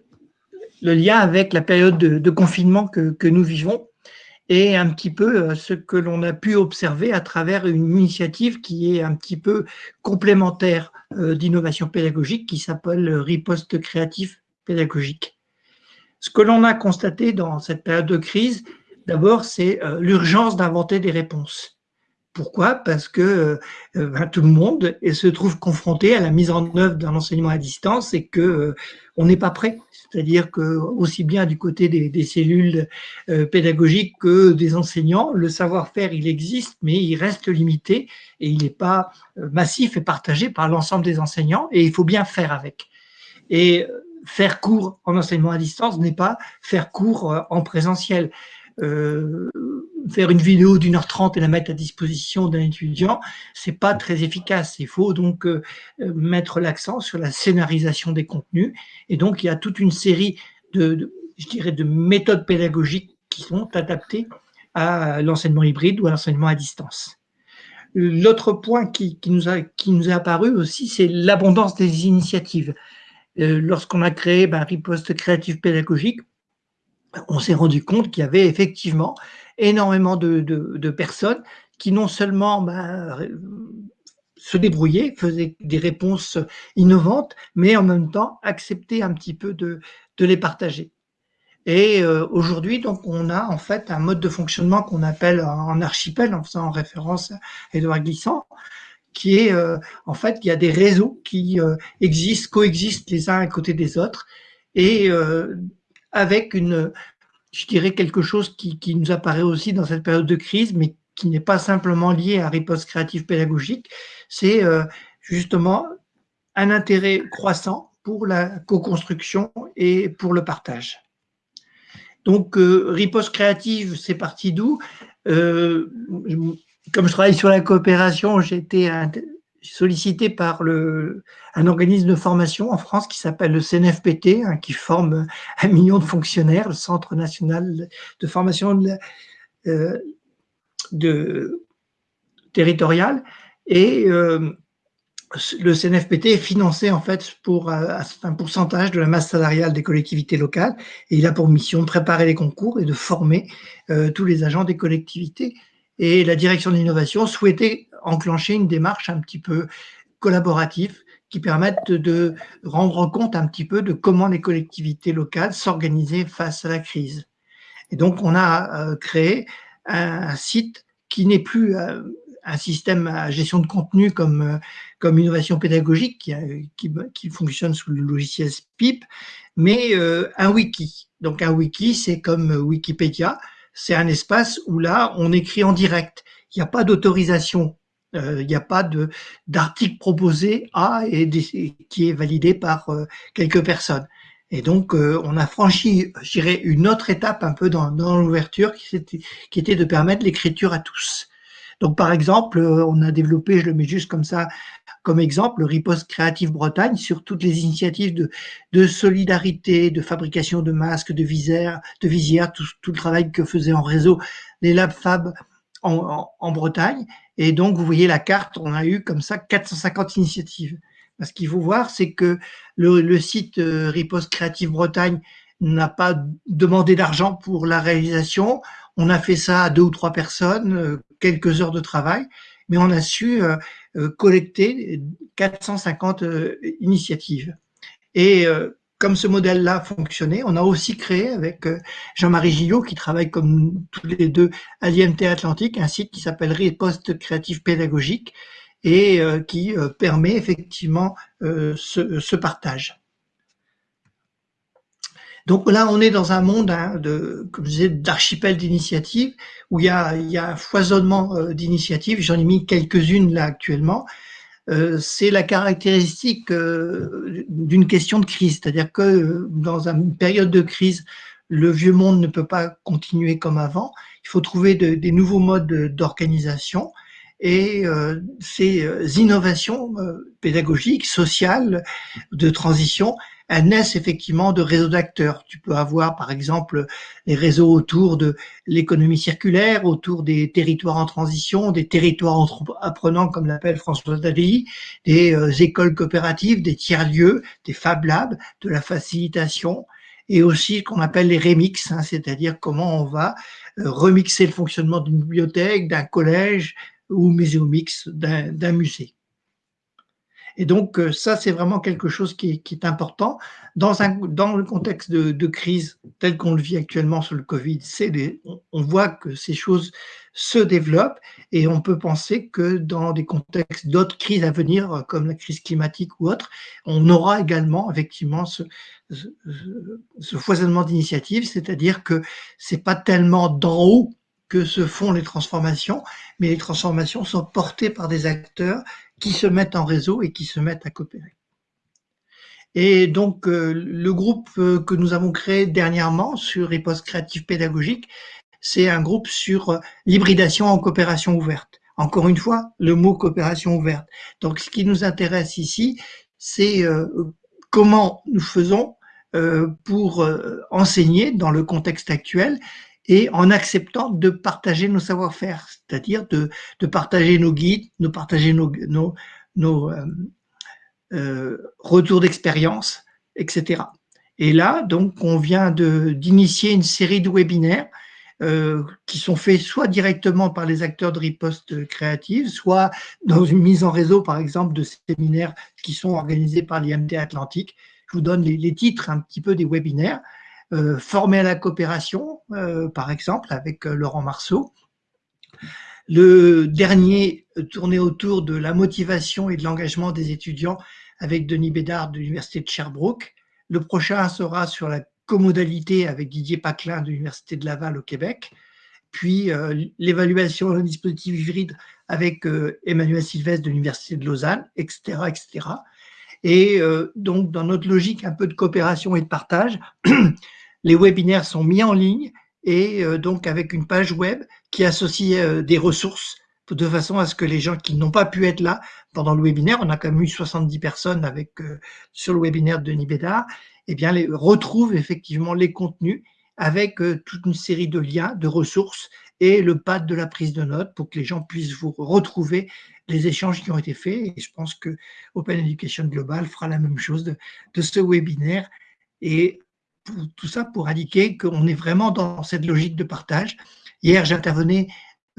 le lien avec la période de, confinement que, nous vivons et un petit peu euh, ce que l'on a pu observer à travers une initiative qui est un petit peu complémentaire d'innovation pédagogique qui s'appelle Riposte créatif pédagogique. Ce que l'on a constaté dans cette période de crise, d'abord, c'est l'urgence d'inventer des réponses. Pourquoi? Parce que euh, euh, ben, tout le monde se trouve confronté à la mise en œuvre d'un enseignement à distance et que euh, on n'est pas prêt. C'est-à-dire que aussi bien du côté des, cellules pédagogiques que des enseignants, le savoir-faire il existe, mais il reste limité et il n'est pas massif et partagé par l'ensemble des enseignants et il faut bien faire avec. Et faire cours en enseignement à distance n'est pas faire cours en présentiel. Euh, faire une vidéo d'une heure trente et la mettre à disposition d'un étudiant, c'est pas très efficace. Il faut donc euh, mettre l'accent sur la scénarisation des contenus. Et donc, il y a toute une série de, je dirais, de méthodes pédagogiques qui sont adaptées à l'enseignement hybride ou à l'enseignement à distance. L'autre point qui, qui, nous a, qui nous est apparu aussi, c'est l'abondance des initiatives. Euh, Lorsqu'on a créé ben, Riposte créative pédagogique, on s'est rendu compte qu'il y avait effectivement énormément de, personnes qui non seulement bah, se débrouillaient, faisaient des réponses innovantes, mais en même temps acceptaient un petit peu de, les partager. Et euh, aujourd'hui, donc, on a en fait un mode de fonctionnement qu'on appelle en archipel, en faisant référence à Edouard Glissant, qui est euh, en fait, il y a des réseaux qui euh, existent, coexistent les uns à côté des autres, et avec une, je dirais quelque chose qui, nous apparaît aussi dans cette période de crise, mais qui n'est pas simplement lié à riposte créative pédagogique, c'est euh, justement un intérêt croissant pour la co-construction et pour le partage. Donc, euh, riposte créative, c'est parti d'où? Euh, Comme je travaille sur la coopération, été sollicité par le, un organisme de formation en France qui s'appelle le CNFPT, hein, qui forme un million de fonctionnaires, le Centre national de formation de, euh, de territorial. Et euh, le CNFPT est financé en fait pour un pourcentage de la masse salariale des collectivités locales et il a pour mission de préparer les concours et de former euh, tous les agents des collectivités. Et la direction de l'innovation souhaitait enclencher une démarche un petit peu collaborative qui permette de rendre compte un petit peu de comment les collectivités locales s'organisaient face à la crise. Et donc, on a euh, créé un site qui n'est plus euh, un système à gestion de contenu comme, euh, innovation pédagogique qui fonctionne sous le logiciel SPIP, mais un wiki. Donc un wiki, c'est comme Wikipédia, c'est un espace où là, on écrit en direct. Il n'y a pas d'autorisation euh, il n'y a pas d'article proposé A et qui est validé par euh, quelques personnes. Et donc, euh, on a franchi, je dirais, une autre étape un peu dans, l'ouverture qui, était de permettre l'écriture à tous. Donc, par exemple, on a développé, je le mets juste comme ça, comme exemple, le Riposte Créative Bretagne sur toutes les initiatives de, solidarité, de fabrication de masques, de visières, de visières tout, le travail que faisaient en réseau les Lab Fab en Bretagne. Et donc, vous voyez la carte, on a eu comme ça 450 initiatives. Ce qu'il faut voir, c'est que le, site euh, Riposte Créative Bretagne n'a pas demandé d'argent pour la réalisation. On a fait ça à deux ou trois personnes, euh, quelques heures de travail, mais on a su euh, collecter 450 initiatives. Et comme ce modèle-là fonctionnait, on a aussi créé avec euh, Jean-Marie Gillot, qui travaille comme tous les deux à l'IMT Atlantique, un site qui s'appelle Riposte Créative Pédagogique et euh, qui euh, permet effectivement ce, partage. Donc là, on est dans un monde hein, de, d'archipel d'initiatives où il y a, il y a un foisonnement d'initiatives. J'en ai mis quelques-unes là actuellement. Euh, c'est la caractéristique euh, d'une question de crise. C'est-à-dire que euh, dans une période de crise, le vieux monde ne peut pas continuer comme avant. Il faut trouver des nouveaux modes d'organisation. et euh, ces innovations pédagogiques, sociales, de transition, elles naissent effectivement de réseaux d'acteurs. Tu peux avoir par exemple les réseaux autour de l'économie circulaire, autour des territoires en transition, des territoires apprenants comme l'appelle François Davi, des écoles coopératives, des tiers-lieux, des Fab Labs, de la facilitation, et aussi ce qu'on appelle les remix, hein, c'est-à-dire comment on va remixer le fonctionnement d'une bibliothèque, d'un collège, ou muséomix d'un musée. Et donc, euh, ça, c'est vraiment quelque chose qui est, important. Dans, un, dans le contexte de, crise tel qu'on le vit actuellement sur le Covid, on, voit que ces choses se développent et on peut penser que dans des contextes d'autres crises à venir, comme la crise climatique ou autre, on aura également effectivement ce, ce foisonnement d'initiatives, c'est-à-dire que c'est pas tellement d'en haut que se font les transformations, mais les transformations sont portées par des acteurs qui se mettent en réseau et qui se mettent à coopérer. Et donc, euh, le groupe euh, que nous avons créé dernièrement sur riposte créative pédagogique, c'est un groupe sur euh, l'hybridation en coopération ouverte. Encore une fois, le mot coopération ouverte. Donc, ce qui nous intéresse ici, c'est comment nous faisons pour enseigner dans le contexte actuel et en acceptant de partager nos savoir-faire, c'est-à-dire de, partager nos guides, de partager nos, euh, euh, retours d'expérience, etc. Et là, donc, on vient d'initier une série de webinaires euh, qui sont faits soit directement par les acteurs de riposte créative, soit dans une mise en réseau, par exemple, de séminaires qui sont organisés par l'IMT Atlantique. Je vous donne les titres un petit peu des webinaires. Euh, formé à la coopération, euh, par exemple, avec euh, Laurent Marceau. Le dernier tourné autour de la motivation et de l'engagement des étudiants avec Denis Bédard de l'Université de Sherbrooke. Le prochain sera sur la comodalité avec Didier Paclin de l'Université de Laval au Québec. Puis l'évaluation d'un dispositif hybride avec Emmanuel Sylvestre de l'Université de Lausanne, etc. etc. Et donc, dans notre logique un peu de coopération et de partage, les webinaires sont mis en ligne et euh, donc avec une page web qui associe euh, des ressources de façon à ce que les gens qui n'ont pas pu être là pendant le webinaire, on a quand même eu 70 personnes avec euh, sur le webinaire de Denis Bédard, eh bien les, retrouvent effectivement les contenus avec toute une série de liens, de ressources et le pad de la prise de notes pour que les gens puissent vous retrouver les échanges qui ont été faits. Et je pense que Open Education Global fera la même chose de, ce webinaire. Et tout ça pour indiquer qu'on est vraiment dans cette logique de partage. Hier, j'intervenais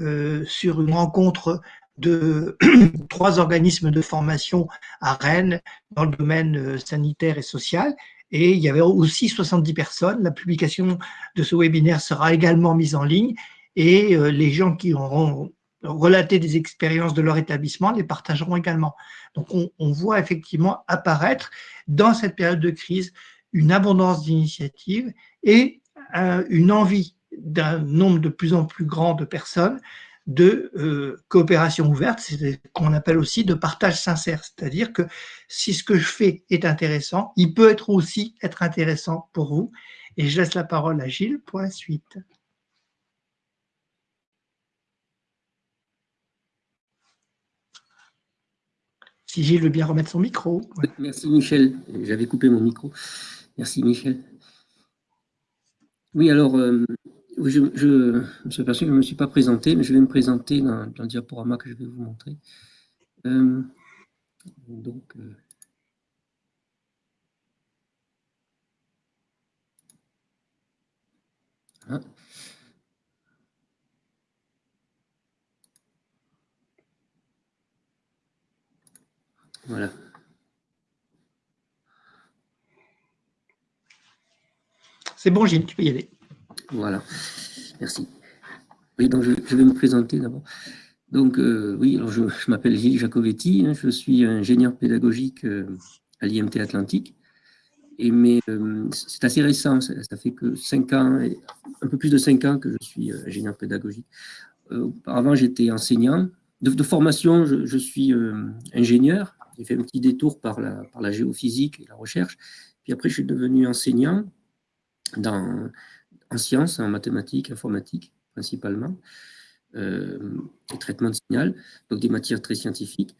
euh, sur une rencontre de trois organismes de formation à Rennes dans le domaine euh, sanitaire et social. Et il y avait aussi 70 personnes. La publication de ce webinaire sera également mise en ligne et euh, les gens qui auront relaté des expériences de leur établissement les partageront également. Donc, on, voit effectivement apparaître dans cette période de crise une abondance d'initiatives et euh, une envie d'un nombre de plus en plus grand de personnes de euh, coopération ouverte, c'est ce qu'on appelle aussi de partage sincère. C'est-à-dire que si ce que je fais est intéressant, il peut être aussi être intéressant pour vous. Et je laisse la parole à Gilles pour la suite. Si Gilles veut bien remettre son micro. Merci Michel, j'avais coupé mon micro. Merci Michel. Oui, alors, euh, je, me suis aperçu que je ne me suis pas présenté, mais je vais me présenter dans, le diaporama que je vais vous montrer. Euh, donc, euh, hein. Voilà. C'est bon, Gilles, tu peux y aller. Voilà, merci. Oui, donc je, vais me présenter d'abord. Donc, euh, oui, alors je, m'appelle Gilles Jacovetti, hein, je suis ingénieur pédagogique euh, à l'IMT Atlantique. Et mais euh, c'est assez récent, ça, fait que cinq ans, un peu plus de cinq ans que je suis ingénieur pédagogique. auparavant, j'étais enseignant. De, formation, je, suis ingénieur. J'ai fait un petit détour par la, géophysique et la recherche. Puis après, je suis devenu enseignant dans, en sciences, en mathématiques, informatique principalement. et traitement de signal, donc des matières très scientifiques.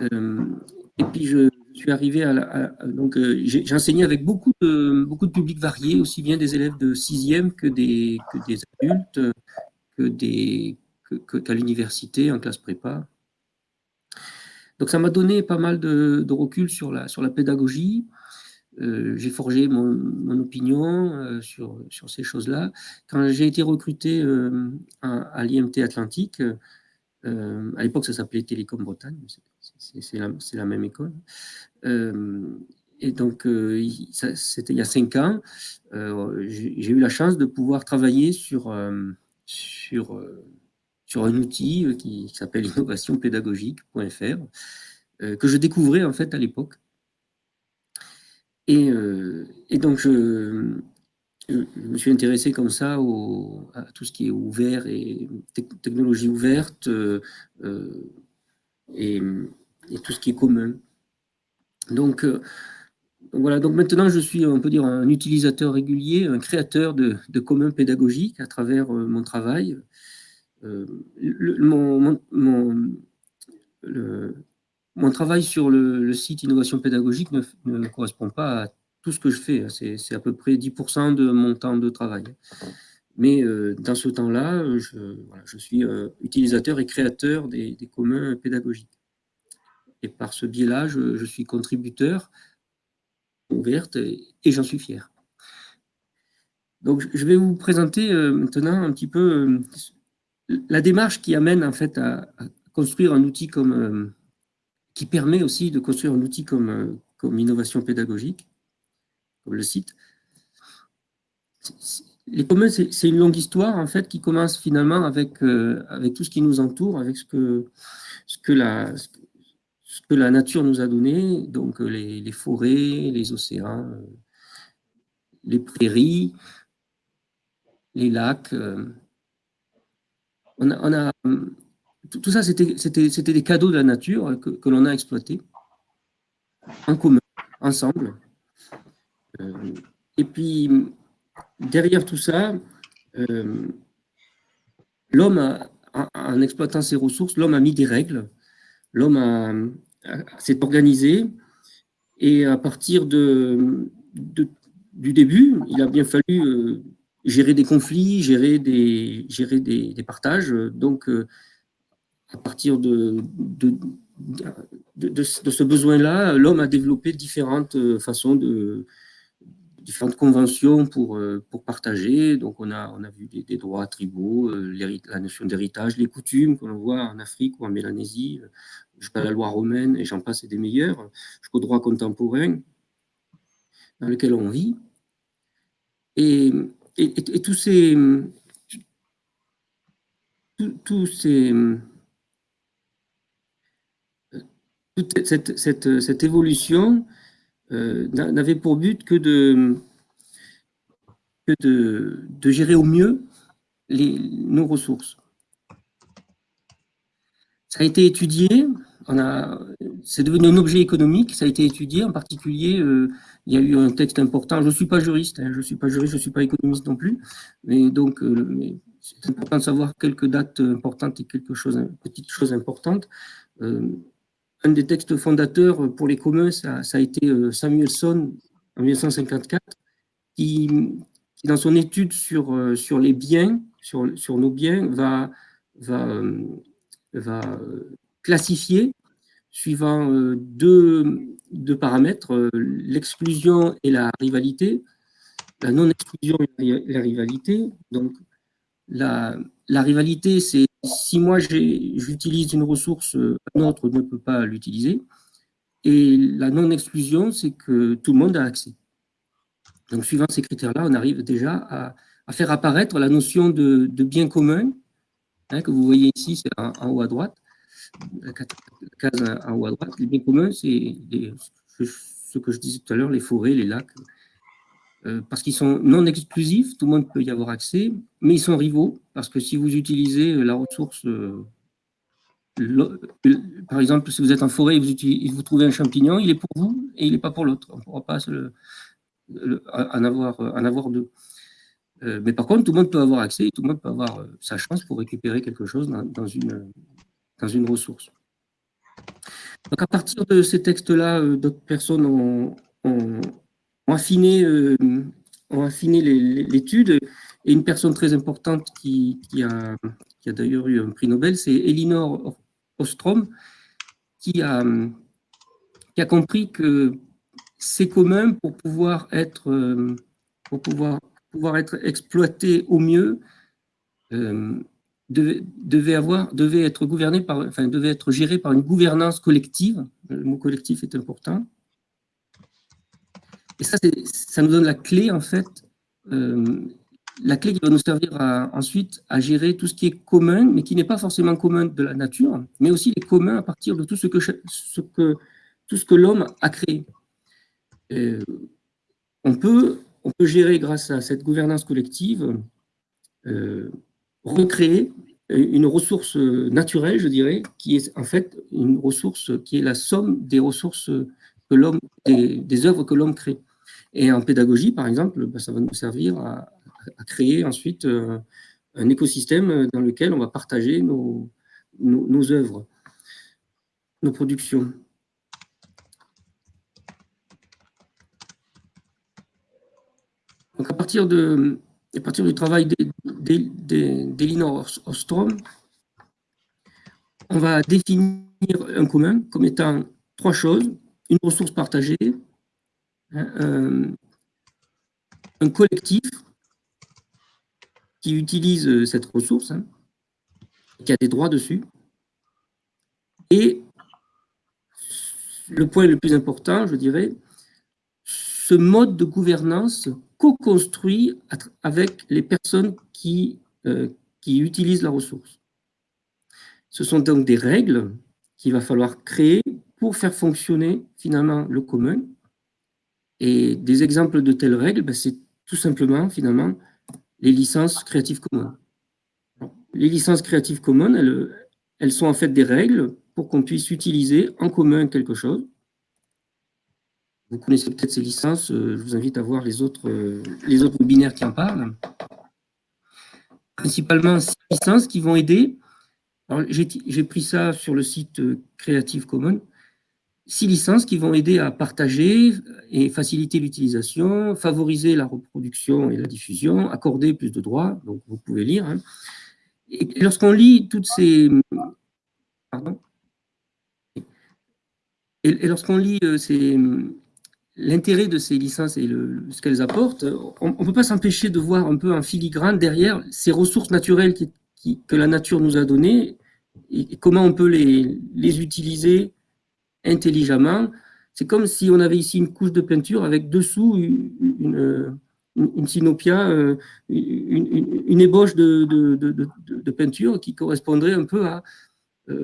et puis, je, suis arrivé à, donc j'ai enseigné avec beaucoup de beaucoup de publics variés, aussi bien des élèves de sixième que des que des adultes, que des qu'à l'université en classe prépa. Donc ça m'a donné pas mal de, recul sur la sur la pédagogie. Euh, j'ai forgé mon, opinion euh, sur, sur ces choses-là. Quand j'ai été recruté euh, à, l'IMT Atlantique, à l'époque ça s'appelait Télécom Bretagne, c'est la, la, même école. et donc, c'était il y a cinq ans, j'ai eu la chance de pouvoir travailler sur, sur, sur un outil qui, qui s'appelle innovationpédagogique.fr, que je découvrais en fait à l'époque. Euh, et, donc, je, me suis intéressé comme ça à tout ce qui est ouvert et technologie ouverte euh, euh, et, tout ce qui est commun. Donc, voilà, donc maintenant je suis, on peut dire, un utilisateur régulier, un créateur de, de communs pédagogiques à travers mon travail. Mon, le, mon travail sur le, site Innovation Pédagogique ne, correspond pas à tout ce que je fais. C'est à peu près 10% de mon temps de travail. Mais euh, dans ce temps-là, je, suis euh, utilisateur et créateur des, communs pédagogiques. Et par ce biais-là, je, suis contributeur ouverte et, j'en suis fier. Donc, je vais vous présenter euh, maintenant un petit peu la démarche qui amène en fait à construire un outil comme qui permet aussi de construire un outil comme, euh, comme innovation pédagogique, comme le site. Les communs, c'est une longue histoire en fait qui commence finalement avec, euh, avec tout ce qui nous entoure, avec ce que, ce que, la, ce que la nature nous a donné, donc euh, les forêts, les océans, les prairies, les lacs. On a, tout ça, c'était des cadeaux de la nature que, l'on a exploités en commun, ensemble. Euh, et puis, derrière tout ça, euh, l'homme, en exploitant ses ressources, l'homme a mis des règles, l'homme s'est organisé, et à partir du début, il a bien fallu euh, gérer des conflits, gérer des, gérer des, partages. Donc, à partir de, de, de, ce besoin-là, l'homme a développé différentes euh, façons de différentes conventions pour, euh, pour partager. Donc, on a, on a vu des, droits tribaux, euh, la notion d'héritage, les coutumes que l'on voit en Afrique ou en Mélanésie, jusqu'à la loi romaine, et j'en passe, et des meilleurs, jusqu'au droit contemporain dans lequel on vit. Et, et, tous ces... tous ces toute cette, cette, cette évolution euh, n'avait pour but que de, que de, de gérer au mieux les, nos ressources. Ça a été étudié, c'est devenu un objet économique, ça a été étudié, en particulier, euh, il y a eu un texte important, je ne suis pas juriste, hein, je ne suis pas juriste, je ne suis pas économiste non plus, mais donc euh, c'est important de savoir quelques dates importantes et quelque chose, petites choses importantes. Euh, un des textes fondateurs pour les communs, ça, a été Samuelson en 1954, qui, dans son étude sur, sur les biens, sur, sur nos biens, va, va, va classifier suivant deux, deux paramètres, l'exclusion et la rivalité, la non-exclusion et la rivalité. Donc, la, la rivalité, c'est si moi j'utilise une ressource, un autre ne peut pas l'utiliser. Et la non-exclusion, c'est que tout le monde a accès. Donc, suivant ces critères-là, on arrive déjà à, faire apparaître la notion de, bien commun, hein, que vous voyez ici, c'est en, haut à droite, la case en haut à droite. Les biens communs, c'est ce que je disais tout à l'heure, les forêts, les lacs, euh, parce qu'ils sont non exclusifs, tout le monde peut y avoir accès, mais ils sont rivaux, parce que si vous utilisez la ressource, euh, par exemple, si vous êtes en forêt et vous, vous, trouvez un champignon, il est pour vous et il n'est pas pour l'autre. On ne pourra pas en, avoir, en avoir deux. mais par contre, tout le monde peut avoir accès, tout le monde peut avoir sa chance pour récupérer quelque chose dans, une, dans une ressource. Donc à partir de ces textes-là, d'autres personnes ont, affiné, ont affiné l'étude et une personne très importante qui, a, d'ailleurs eu un prix Nobel, c'est Elinor Ostrom, qui a, compris que c'est commun pour pouvoir être, euh, pour pouvoir, pouvoir être exploité au mieux, euh, devait, avoir, devait être gouverné par, enfin, devait être géré par une gouvernance collective. Le mot collectif est important. Et ça, ça nous donne la clé, en fait, euh, la clé qui va nous servir ensuite à gérer tout ce qui est commun, mais qui n'est pas forcément commun de la nature, mais aussi les communs à partir de tout ce que, tout ce que l'homme a créé. On, peut, on peut gérer, grâce à cette gouvernance collective, euh, recréer une ressource naturelle, je dirais, qui est en fait une ressource qui est la somme des ressources que l'homme, des, œuvres que l'homme crée. Et en pédagogie, par exemple, bah, ça va nous servir à, créer ensuite euh, un écosystème dans lequel on va partager nos, œuvres, nos productions. Donc à partir, de, à partir du travail d'Elinor Ostrom, on va définir un commun comme étant trois choses, une ressource partagée, un, collectif qui utilise cette ressource, hein, qui a des droits dessus, et le point le plus important, je dirais, ce mode de gouvernance co-construit avec les personnes qui, euh, qui utilisent la ressource. Ce sont donc des règles qu'il va falloir créer pour faire fonctionner finalement le commun. Et des exemples de telles règles, ben, c'est tout simplement finalement les licences Creative Commons. Les licences Creative Commons, elles, elles sont en fait des règles pour qu'on puisse utiliser en commun quelque chose vous connaissez peut-être ces licences, euh, je vous invite à voir les autres, euh, les autres webinaires qui en parlent. Principalement six licences qui vont aider. J'ai pris ça sur le site euh, Creative Commons. Six licences qui vont aider à partager et faciliter l'utilisation, favoriser la reproduction et la diffusion, accorder plus de droits, donc vous pouvez lire. Hein. Et lorsqu'on lit toutes ces... Pardon et, lorsqu'on lit ces, l'intérêt de ces licences et ce qu'elles apportent, on ne peut pas s'empêcher de voir un peu en filigrane derrière ces ressources naturelles que la nature nous a données et, comment on peut les, utiliser intelligemment. C'est comme si on avait ici une couche de peinture avec dessous une, une, euh, une, ébauche de, peinture qui correspondrait un peu à euh,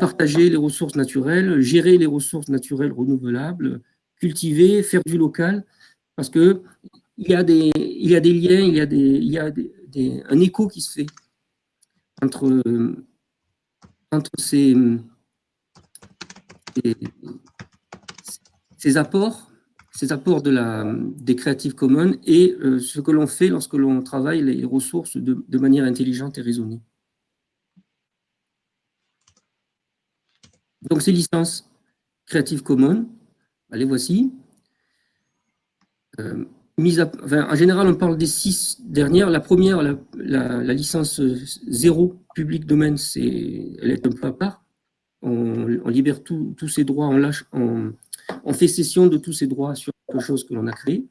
partager les ressources naturelles, gérer les ressources naturelles renouvelables, cultiver, faire du local, parce que il y a des, liens, il y a, des, il un écho qui se fait entre, ces, apports, ces apports de la, des Creative Commons et euh, ce que l'on fait lorsque l'on travaille les ressources de, de manière intelligente et raisonnée. Donc ces licences Creative Commons, les voici. Euh, en général, on parle des six dernières. La première, la, licence zéro public domaine, elle est un peu à part. On, libère tous ses droits, on, lâche, on, fait cession de tous ses droits sur quelque chose que l'on a créé.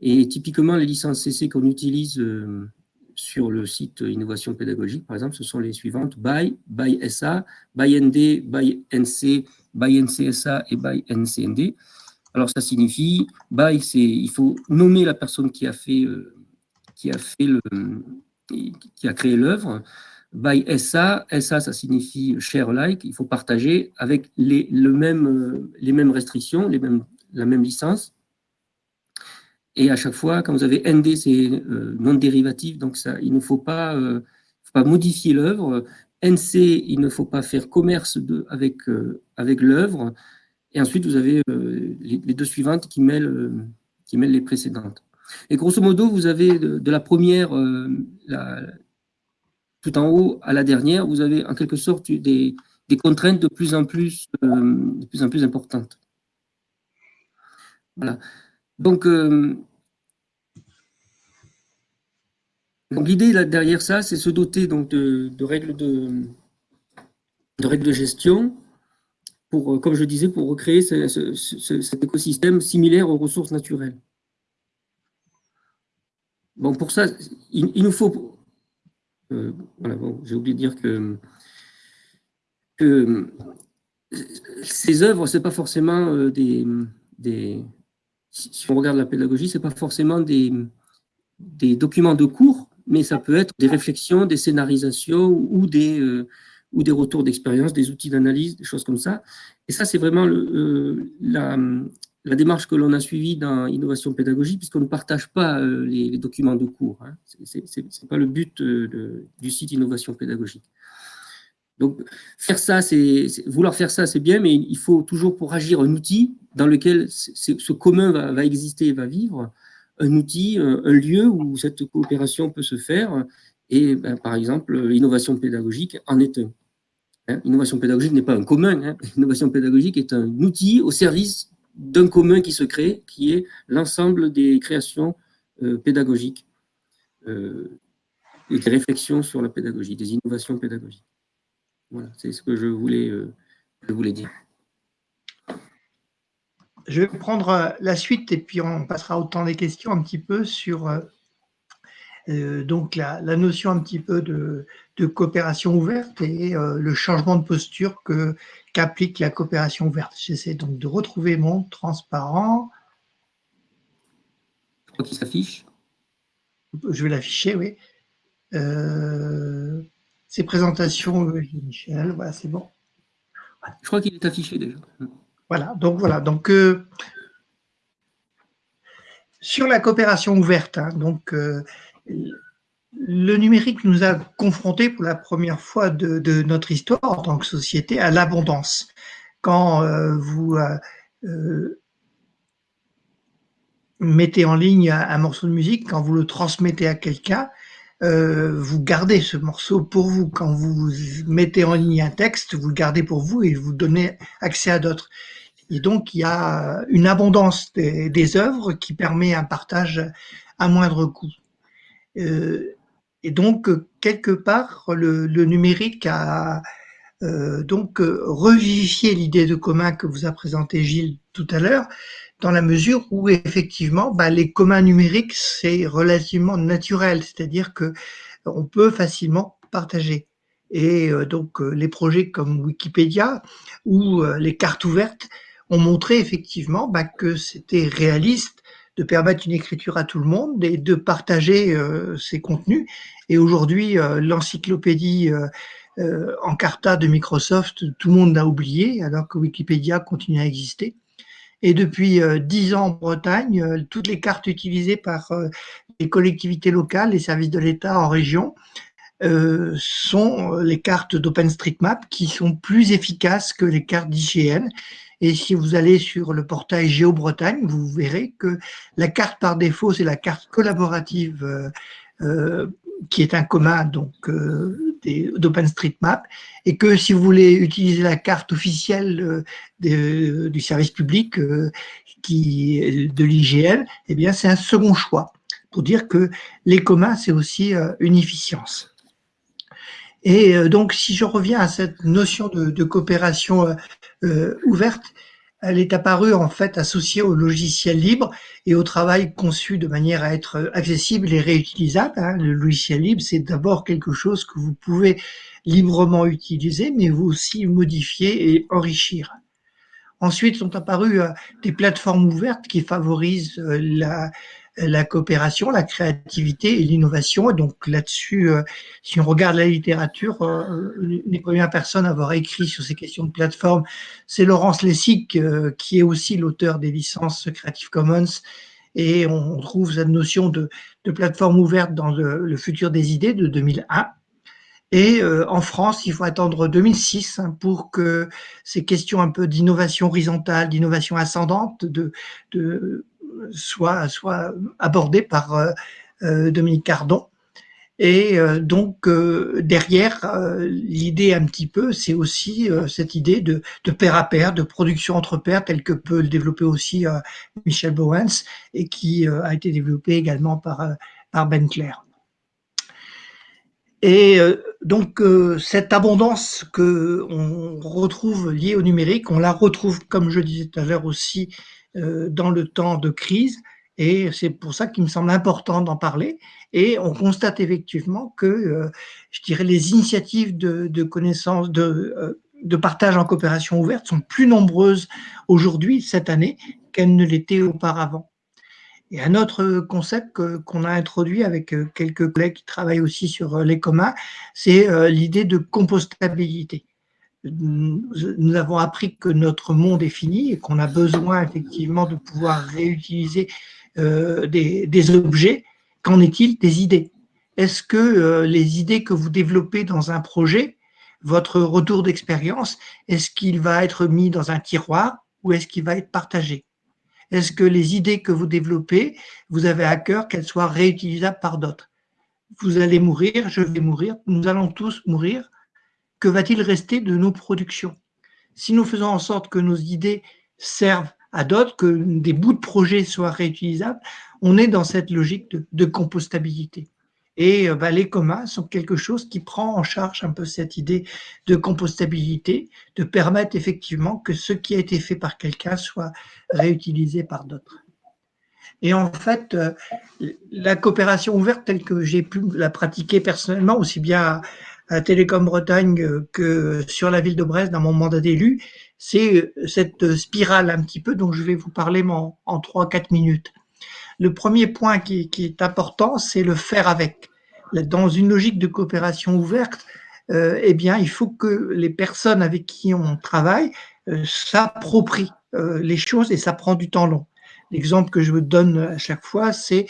Et typiquement, les licences CC qu'on utilise euh, sur le site Innovation Pédagogique, par exemple, ce sont les suivantes BY, BY SA, BY ND, BY NC, BY NCSA et BY NCND. Alors, ça signifie, by, c'est, il faut nommer la personne qui a fait, euh, qui a fait le, qui a créé l'œuvre. By SA, SA, ça signifie share like, il faut partager avec les, le même, euh, les mêmes restrictions, les mêmes, la même licence. Et à chaque fois, quand vous avez ND, c'est euh, non dérivatif, donc ça, il ne faut pas, pas modifier l'œuvre. NC, il ne faut pas faire commerce avec, avec l'œuvre. Et ensuite, vous avez euh, les, deux suivantes qui mêlent, euh, qui mêlent les précédentes. Et grosso modo, vous avez de, la première, tout en haut, à la dernière, vous avez en quelque sorte des, des contraintes de plus en plus, de plus en plus importantes. Voilà. Donc, l'idée derrière ça, c'est se doter donc, de, règles de, règles de gestion pour, euh, comme je disais, pour recréer cet écosystème similaire aux ressources naturelles. Bon, pour ça, il, nous faut... Euh, voilà, bon, j'ai oublié de dire que, ces œuvres, ce n'est pas forcément euh, des... Si on regarde la pédagogie, ce n'est pas forcément des, documents de cours, mais ça peut être des réflexions, des scénarisations ou des, ou des retours d'expérience, des outils d'analyse, des choses comme ça. Et ça, c'est vraiment euh, la, démarche que l'on a suivie dans Innovation Pédagogique, puisqu'on ne partage pas euh, les, documents de cours. Hein. Ce n'est pas le but euh, du site Innovation Pédagogique. Donc, faire ça, c'est vouloir faire ça, c'est bien, mais il faut toujours, pour agir, un outil dans lequel ce commun va, exister et va vivre, un outil, un, lieu où cette coopération peut se faire, et ben, par exemple, l'innovation pédagogique en est un. Hein, innovation pédagogique n'est pas un commun. Hein. Innovation pédagogique est un outil au service d'un commun qui se crée, qui est l'ensemble des créations euh, pédagogiques euh, et des réflexions sur la pédagogie, des innovations pédagogiques. Voilà, c'est ce que je voulais, euh, je voulais dire. Je vais prendre la suite et puis on passera au temps des questions un petit peu sur euh, donc la, notion un petit peu de, coopération ouverte et euh, le changement de posture que qu'applique la coopération ouverte. J'essaie donc de retrouver mon transparent. Qui s'affiche Je vais l'afficher, oui. Euh, ces présentations, Michel, voilà, c'est bon. Je crois qu'il est affiché déjà. Voilà, donc voilà, donc sur la coopération ouverte, hein, donc le numérique nous a confrontés pour la première fois de, notre histoire en tant que société à l'abondance. Quand euh, vous euh, euh, mettez en ligne un, morceau de musique, quand vous le transmettez à quelqu'un, vous gardez ce morceau pour vous. Quand vous mettez en ligne un texte, vous le gardez pour vous et vous donnez accès à d'autres. Et donc, il y a une abondance des, des œuvres qui permet un partage à moindre coût. Euh, et donc, quelque part, le, numérique a euh, donc revivifié l'idée de commun que vous a présenté Gilles tout à l'heure, dans la mesure où effectivement, bah, les communs numériques, c'est relativement naturel, c'est-à-dire que on peut facilement partager. Et euh, donc, les projets comme Wikipédia ou les cartes ouvertes ont montré effectivement bah, que c'était réaliste de permettre une écriture à tout le monde et de partager euh, ces contenus. Et aujourd'hui, euh, l'encyclopédie euh, en Carta de Microsoft, tout le monde l'a oublié, alors que Wikipédia continue à exister. Et depuis dix ans en Bretagne, toutes les cartes utilisées par les collectivités locales, les services de l'État en région, sont les cartes d'OpenStreetMap qui sont plus efficaces que les cartes d'IGN. Et si vous allez sur le portail GeoBretagne, vous verrez que la carte par défaut, c'est la carte collaborative euh, euh qui est un commun euh, d'OpenStreetMap, et que si vous voulez utiliser la carte officielle euh, du service public euh, qui de l'IGL, eh bien c'est un second choix pour dire que les communs c'est aussi une efficience. Et euh, donc, si je reviens à cette notion de, coopération euh, euh, ouverte, elle est apparue en fait associée au logiciel libre et au travail conçu de manière à être accessible et réutilisable. Hein. Le logiciel libre, c'est d'abord quelque chose que vous pouvez librement utiliser, mais vous aussi modifier et enrichir. Ensuite sont apparues des plateformes ouvertes qui favorisent la, la coopération, la créativité et l'innovation. Et donc là-dessus, euh, si on regarde la littérature, euh, les premières personnes à avoir écrit sur ces questions de plateforme, c'est Laurence Lessig, euh, qui est aussi l'auteur des licences Creative Commons. Et on trouve cette notion de, plateforme ouverte dans le, futur des idées de 2001. Et en France, il faut attendre 2006 hein, pour que ces questions un peu d'innovation horizontale, d'innovation ascendante, de soit, soit abordé par Dominique Cardon. Et donc derrière, l'idée un petit peu, c'est aussi cette idée de, de pair à pair, de production entre pairs, tel que peut le développer aussi Michel Bowens, et qui a été développé également par, Ben Clair. Et euh, donc euh, cette abondance que on retrouve liée au numérique, on la retrouve, comme je disais tout à l'heure aussi, euh, dans le temps de crise. Et c'est pour ça qu'il me semble important d'en parler. Et on constate effectivement que, je dirais, les initiatives de, de connaissance, de, partage en coopération ouverte sont plus nombreuses aujourd'hui, cette année, qu'elles ne l'étaient auparavant. Et un autre concept qu'on a introduit avec euh, quelques collègues qui travaillent aussi sur euh, les communs, c'est euh, l'idée de compostabilité. Nous avons appris que notre monde est fini et qu'on a besoin effectivement de pouvoir réutiliser des, des, objets. Qu'en est-il des idées? Est-ce que les idées que vous développez dans un projet, votre retour d'expérience, est-ce qu'il va être mis dans un tiroir ou est-ce qu'il va être partagé? Est-ce que les idées que vous développez, vous avez à cœur qu'elles soient réutilisables par d'autres? Vous allez mourir, je vais mourir, nous allons tous mourir. Que va-t-il rester de nos productions? Si nous faisons en sorte que nos idées servent à d'autres, que des bouts de projet soient réutilisables, on est dans cette logique de, compostabilité. Et euh, bah, les communs sont quelque chose qui prend en charge un peu cette idée de compostabilité, de permettre effectivement que ce qui a été fait par quelqu'un soit réutilisé par d'autres. Et en fait, euh, la coopération ouverte telle que j'ai pu la pratiquer personnellement, aussi bien à, Télécom Bretagne euh, que sur la ville de Brest dans mon mandat d'élu, c'est cette spirale un petit peu dont je vais vous parler en, en 3-4 minutes. Le premier point qui, est important, c'est le faire avec. Dans une logique de coopération ouverte, euh, eh bien, il faut que les personnes avec qui on travaille euh, s'approprient euh, les choses et ça prend du temps long. L'exemple que je vous donne à chaque fois, c'est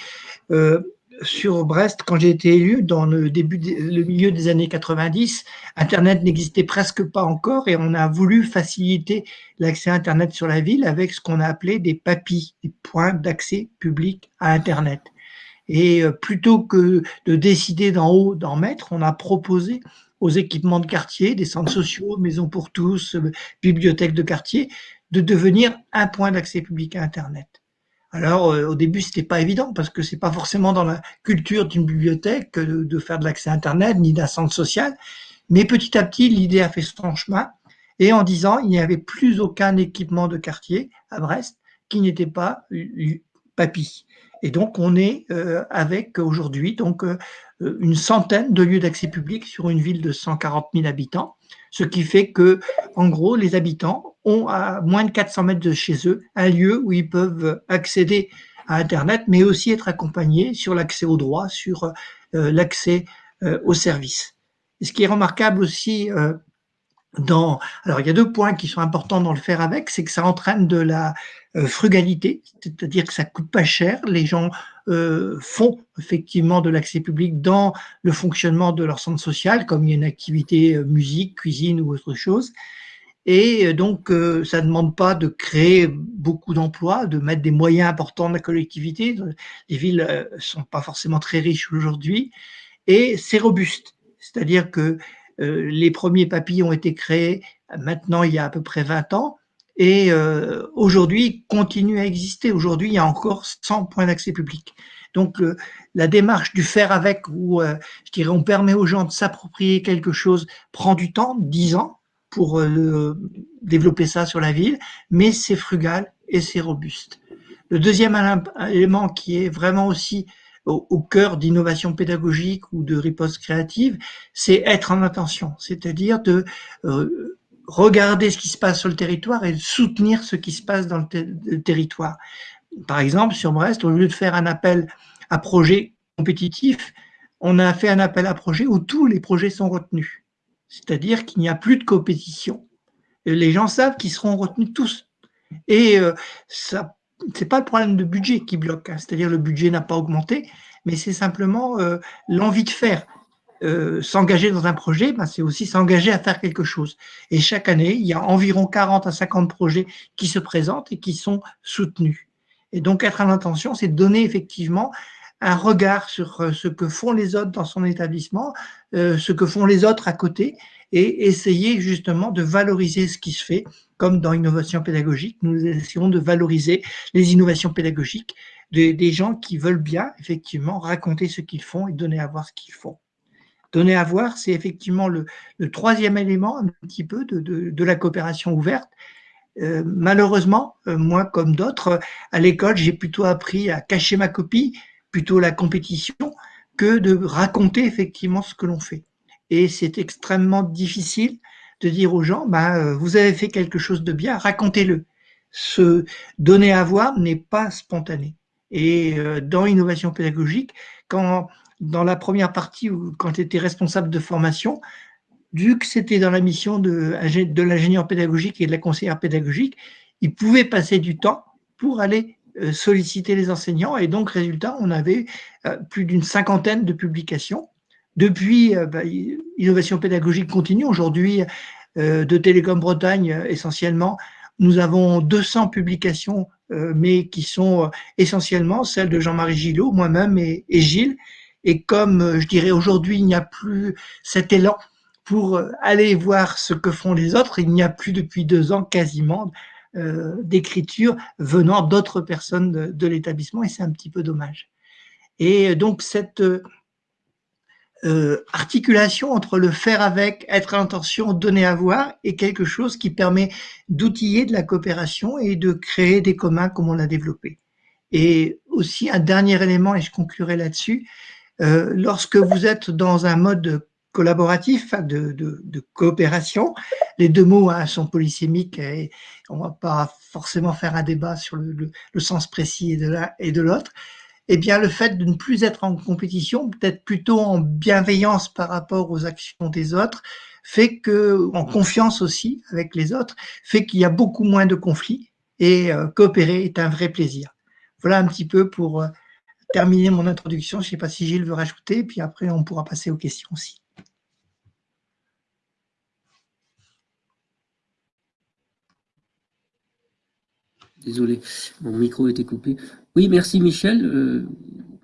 sur Brest, quand j'ai été élu, dans le début, le milieu des années 90, Internet n'existait presque pas encore et on a voulu faciliter l'accès à Internet sur la ville avec ce qu'on a appelé des papis, des points d'accès public à Internet. Et euh, plutôt que de décider d'en haut d'en mettre, on a proposé aux équipements de quartier, des centres sociaux, maisons pour tous, euh, bibliothèques de quartier, de devenir un point d'accès public à Internet. Alors euh, au début c'était pas évident parce que c'est pas forcément dans la culture d'une bibliothèque de, faire de l'accès internet ni d'un centre social, mais petit à petit l'idée a fait son chemin. Et en disant il n'y avait plus aucun équipement de quartier à Brest qui n'était pas papy. Et donc on est euh, avec aujourd'hui donc euh, une centaine de lieux d'accès public sur une ville de 140 000 habitants, ce qui fait que en gros les habitants ont à moins de 400 mètres de chez eux un lieu où ils peuvent accéder à Internet, mais aussi être accompagnés sur l'accès aux droits, sur euh, l'accès euh, aux services. ce qui est remarquable aussi euh, dans... Alors, il y a deux points qui sont importants dans le faire avec, c'est que ça entraîne de la frugalité, c'est-à-dire que ça coûte pas cher. Les gens font effectivement de l'accès public dans le fonctionnement de leur centre social, comme il y a une activité musique, cuisine ou autre chose. Et euh, donc, euh, ça ne demande pas de créer beaucoup d'emplois, de mettre des moyens importants de la collectivité. Les villes euh, sont pas forcément très riches aujourd'hui. Et c'est robuste. C'est-à-dire que les premiers papilles ont été créés maintenant il y a à peu près 20 ans. Et aujourd'hui, continuent à exister. Aujourd'hui, il y a encore 100 points d'accès public. Donc, la démarche du faire avec, où je dirais, on permet aux gens de s'approprier quelque chose, prend du temps, 10 ans, pour euh, développer ça sur la ville, mais c'est frugal et c'est robuste. Le deuxième élément qui est vraiment aussi au, cœur d'innovation pédagogique ou de riposte créative, c'est être en attention, c'est-à-dire de euh, regarder ce qui se passe sur le territoire et soutenir ce qui se passe dans le, territoire. Par exemple, sur Brest, au lieu de faire un appel à projet compétitif, on a fait un appel à projet où tous les projets sont retenus. C'est-à-dire qu'il n'y a plus de compétition. Les gens savent qu'ils seront retenus tous. Et euh, ça, c'est pas le problème de budget qui bloque. Hein. C'est-à-dire le budget n'a pas augmenté, mais c'est simplement euh, l'envie de faire. Euh, s'engager dans un projet, ben, c'est aussi s'engager à faire quelque chose. Et chaque année, il y a environ 40 à 50 projets qui se présentent et qui sont soutenus. Et donc, être à l'intention, c'est donner effectivement un regard sur euh, ce que font les autres dans son établissement, euh, ce que font les autres à côté, et essayer justement de valoriser ce qui se fait, comme dans Innovation pédagogique, nous essayons de valoriser les innovations pédagogiques des gens qui veulent bien, effectivement, raconter ce qu'ils font et donner à voir ce qu'ils font. Donner à voir, c'est effectivement le, troisième élément, un petit peu, de, la coopération ouverte. Euh, malheureusement, moi comme d'autres, à l'école, j'ai plutôt appris à cacher ma copie, plutôt la compétition que de raconter effectivement ce que l'on fait. Et c'est extrêmement difficile de dire aux gens, bah, vous avez fait quelque chose de bien, racontez-le. Se donner à voir n'est pas spontané. Et euh, dans l'innovation pédagogique, quand dans la première partie, quand j'étais responsable de formation, que c'était dans la mission de, de l'ingénieur pédagogique et de la conseillère pédagogique, ils pouvaient passer du temps pour aller euh, solliciter les enseignants et donc résultat, on avait euh, plus d'une cinquantaine de publications. Depuis, euh, bah, Innovation pédagogique continue. Aujourd'hui, de Télécom Bretagne essentiellement, nous avons 200 publications, mais qui sont essentiellement celles de Jean-Marie Gillot, moi-même et, Gilles. Et comme je dirais aujourd'hui, il n'y a plus cet élan pour aller voir ce que font les autres, il n'y a plus depuis deux ans quasiment euh, d'écriture venant d'autres personnes de, l'établissement et c'est un petit peu dommage. Et donc cette euh, articulation entre le faire avec, être à l'intention, donner à voir est quelque chose qui permet d'outiller de la coopération et de créer des communs comme on l'a développé. Et aussi un dernier élément, et je conclurai là-dessus, euh, lorsque vous êtes dans un mode collaboratif, de, de, coopération. Les deux mots hein, sont polysémiques et on va pas forcément faire un débat sur le, le, sens précis de l'un et de l'autre. Eh bien, le fait de ne plus être en compétition, peut-être plutôt en bienveillance par rapport aux actions des autres, fait que, en confiance aussi avec les autres, fait qu'il y a beaucoup moins de conflits et euh, coopérer est un vrai plaisir. Voilà un petit peu pour euh, terminer mon introduction. Je ne sais pas si Gilles veut rajouter, puis après on pourra passer aux questions aussi. Désolé, mon micro était coupé. Oui, merci Michel. Euh,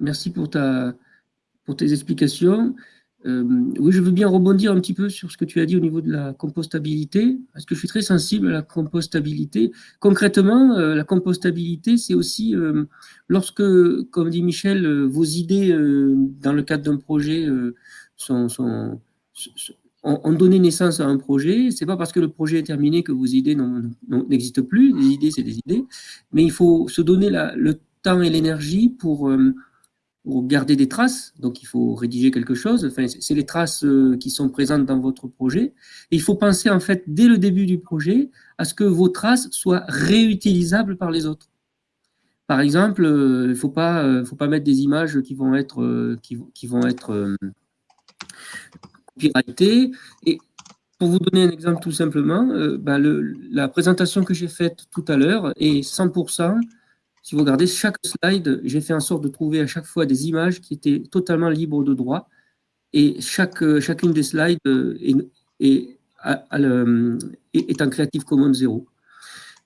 merci pour, tes explications. Euh, oui, je veux bien rebondir un petit peu sur ce que tu as dit au niveau de la compostabilité, parce que je suis très sensible à la compostabilité. Concrètement, euh, la compostabilité, c'est aussi lorsque, comme dit Michel, vos idées dans le cadre d'un projet sont, on, donnait naissance à un projet, c'est pas parce que le projet est terminé que vos idées n'existent plus, les idées c'est des idées, mais il faut se donner le temps et l'énergie pour, euh, pour, garder des traces, donc il faut rédiger quelque chose, enfin, c'est les traces euh, qui sont présentes dans votre projet, et il faut penser en fait dès le début du projet à ce que vos traces soient réutilisables par les autres. Par exemple, euh, il ne faut pas, mettre des images qui vont être, qui vont être et pour vous donner un exemple tout simplement, euh, bah, la présentation que j'ai faite tout à l'heure est 100%, si vous regardez chaque slide, j'ai fait en sorte de trouver à chaque fois des images qui étaient totalement libres de droit. Et chaque, euh, chacune des slides euh, est, est, en Creative Commons 0.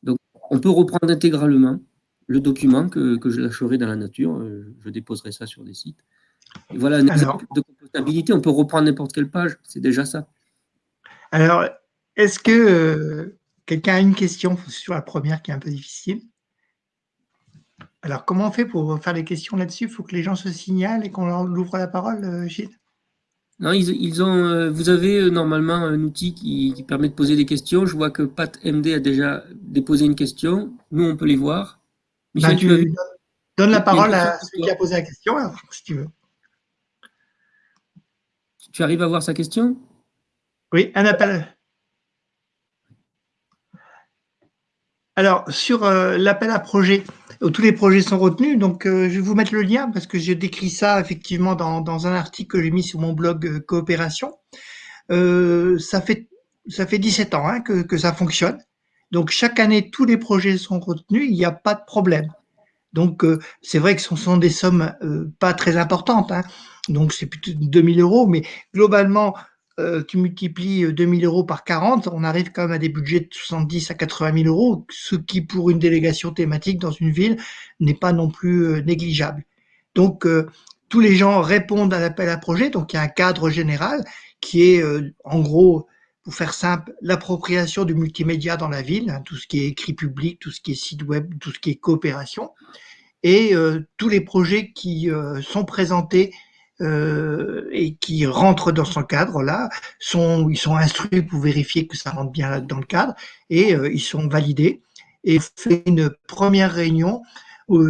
Donc, on peut reprendre intégralement le document que, que je lâcherai dans la nature. Je déposerai ça sur des sites. Et voilà un exemple de compostabilité. On peut reprendre n'importe quelle page, c'est déjà ça. Alors, est-ce que euh, quelqu'un a une question sur la première qui est un peu difficile? Alors, comment on fait pour faire les questions là-dessus? Il faut que les gens se signalent et qu'on leur ouvre la parole, euh, Gilles? Non, ils, ont, euh, vous avez normalement un outil qui, permet de poser des questions. Je vois que Pat MD a déjà déposé une question. Nous, on peut les voir. Michel, bah, tu, donnes la parole à celui qui a posé la question, si tu veux. Tu arrives à voir sa question? Oui, un appel. Alors, sur euh, l'appel à projet, où tous les projets sont retenus, donc euh, je vais vous mettre le lien parce que j'ai décrit ça effectivement dans, un article que j'ai mis sur mon blog euh, Coopération. ça, fait, ça fait 17 ans hein, que, ça fonctionne. Donc, chaque année, tous les projets sont retenus, il n'y a pas de problème. Donc, c'est vrai que ce sont des sommes pas très importantes. Hein donc c'est plutôt 2000 euros, mais globalement, euh, tu multiplies 2000 euros par 40, on arrive quand même à des budgets de 70 à 80 000 euros, ce qui pour une délégation thématique dans une ville n'est pas non plus négligeable. Donc tous les gens répondent à l'appel à projet, donc il y a un cadre général qui est en gros pour faire simple, l'appropriation du multimédia dans la ville, hein, tout ce qui est écrit public, tout ce qui est site web, tout ce qui est coopération, et euh, tous les projets qui euh, sont présentés euh, et qui rentrent dans ce cadre-là, sont, ils sont instruits pour vérifier que ça rentre bien dans le cadre, et ils sont validés. Et fait une première réunion où,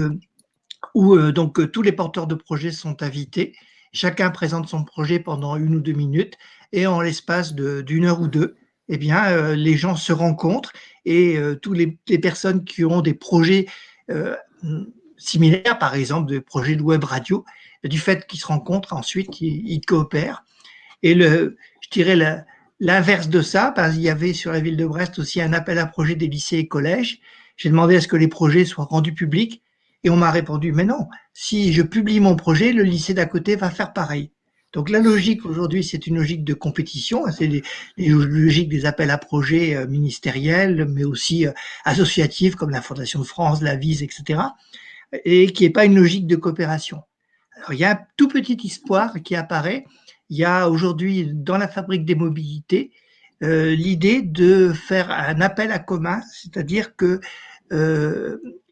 où donc tous les porteurs de projets sont invités. Chacun présente son projet pendant une ou deux minutes et en l'espace d'une heure ou deux, eh bien, euh, les gens se rencontrent et euh, toutes les, personnes qui ont des projets euh, similaires, par exemple des projets de web radio, du fait qu'ils se rencontrent, ensuite ils, coopèrent. Et le, je dirais l'inverse de ça, parce qu'il y avait sur la ville de Brest aussi un appel à projet des lycées et collèges. J'ai demandé à ce que les projets soient rendus publics et on m'a répondu, mais non, si je publie mon projet, le lycée d'à côté va faire pareil. Donc la logique aujourd'hui, c'est une logique de compétition, hein, c'est les, logiques des appels à projets euh, ministériels, mais aussi euh, associatifs comme la Fondation de France, la Vise, etc., et qui n'est pas une logique de coopération. Il y a un tout petit espoir qui apparaît. Il y a aujourd'hui dans la fabrique des mobilités euh, l'idée de faire un appel à commun, c'est-à-dire que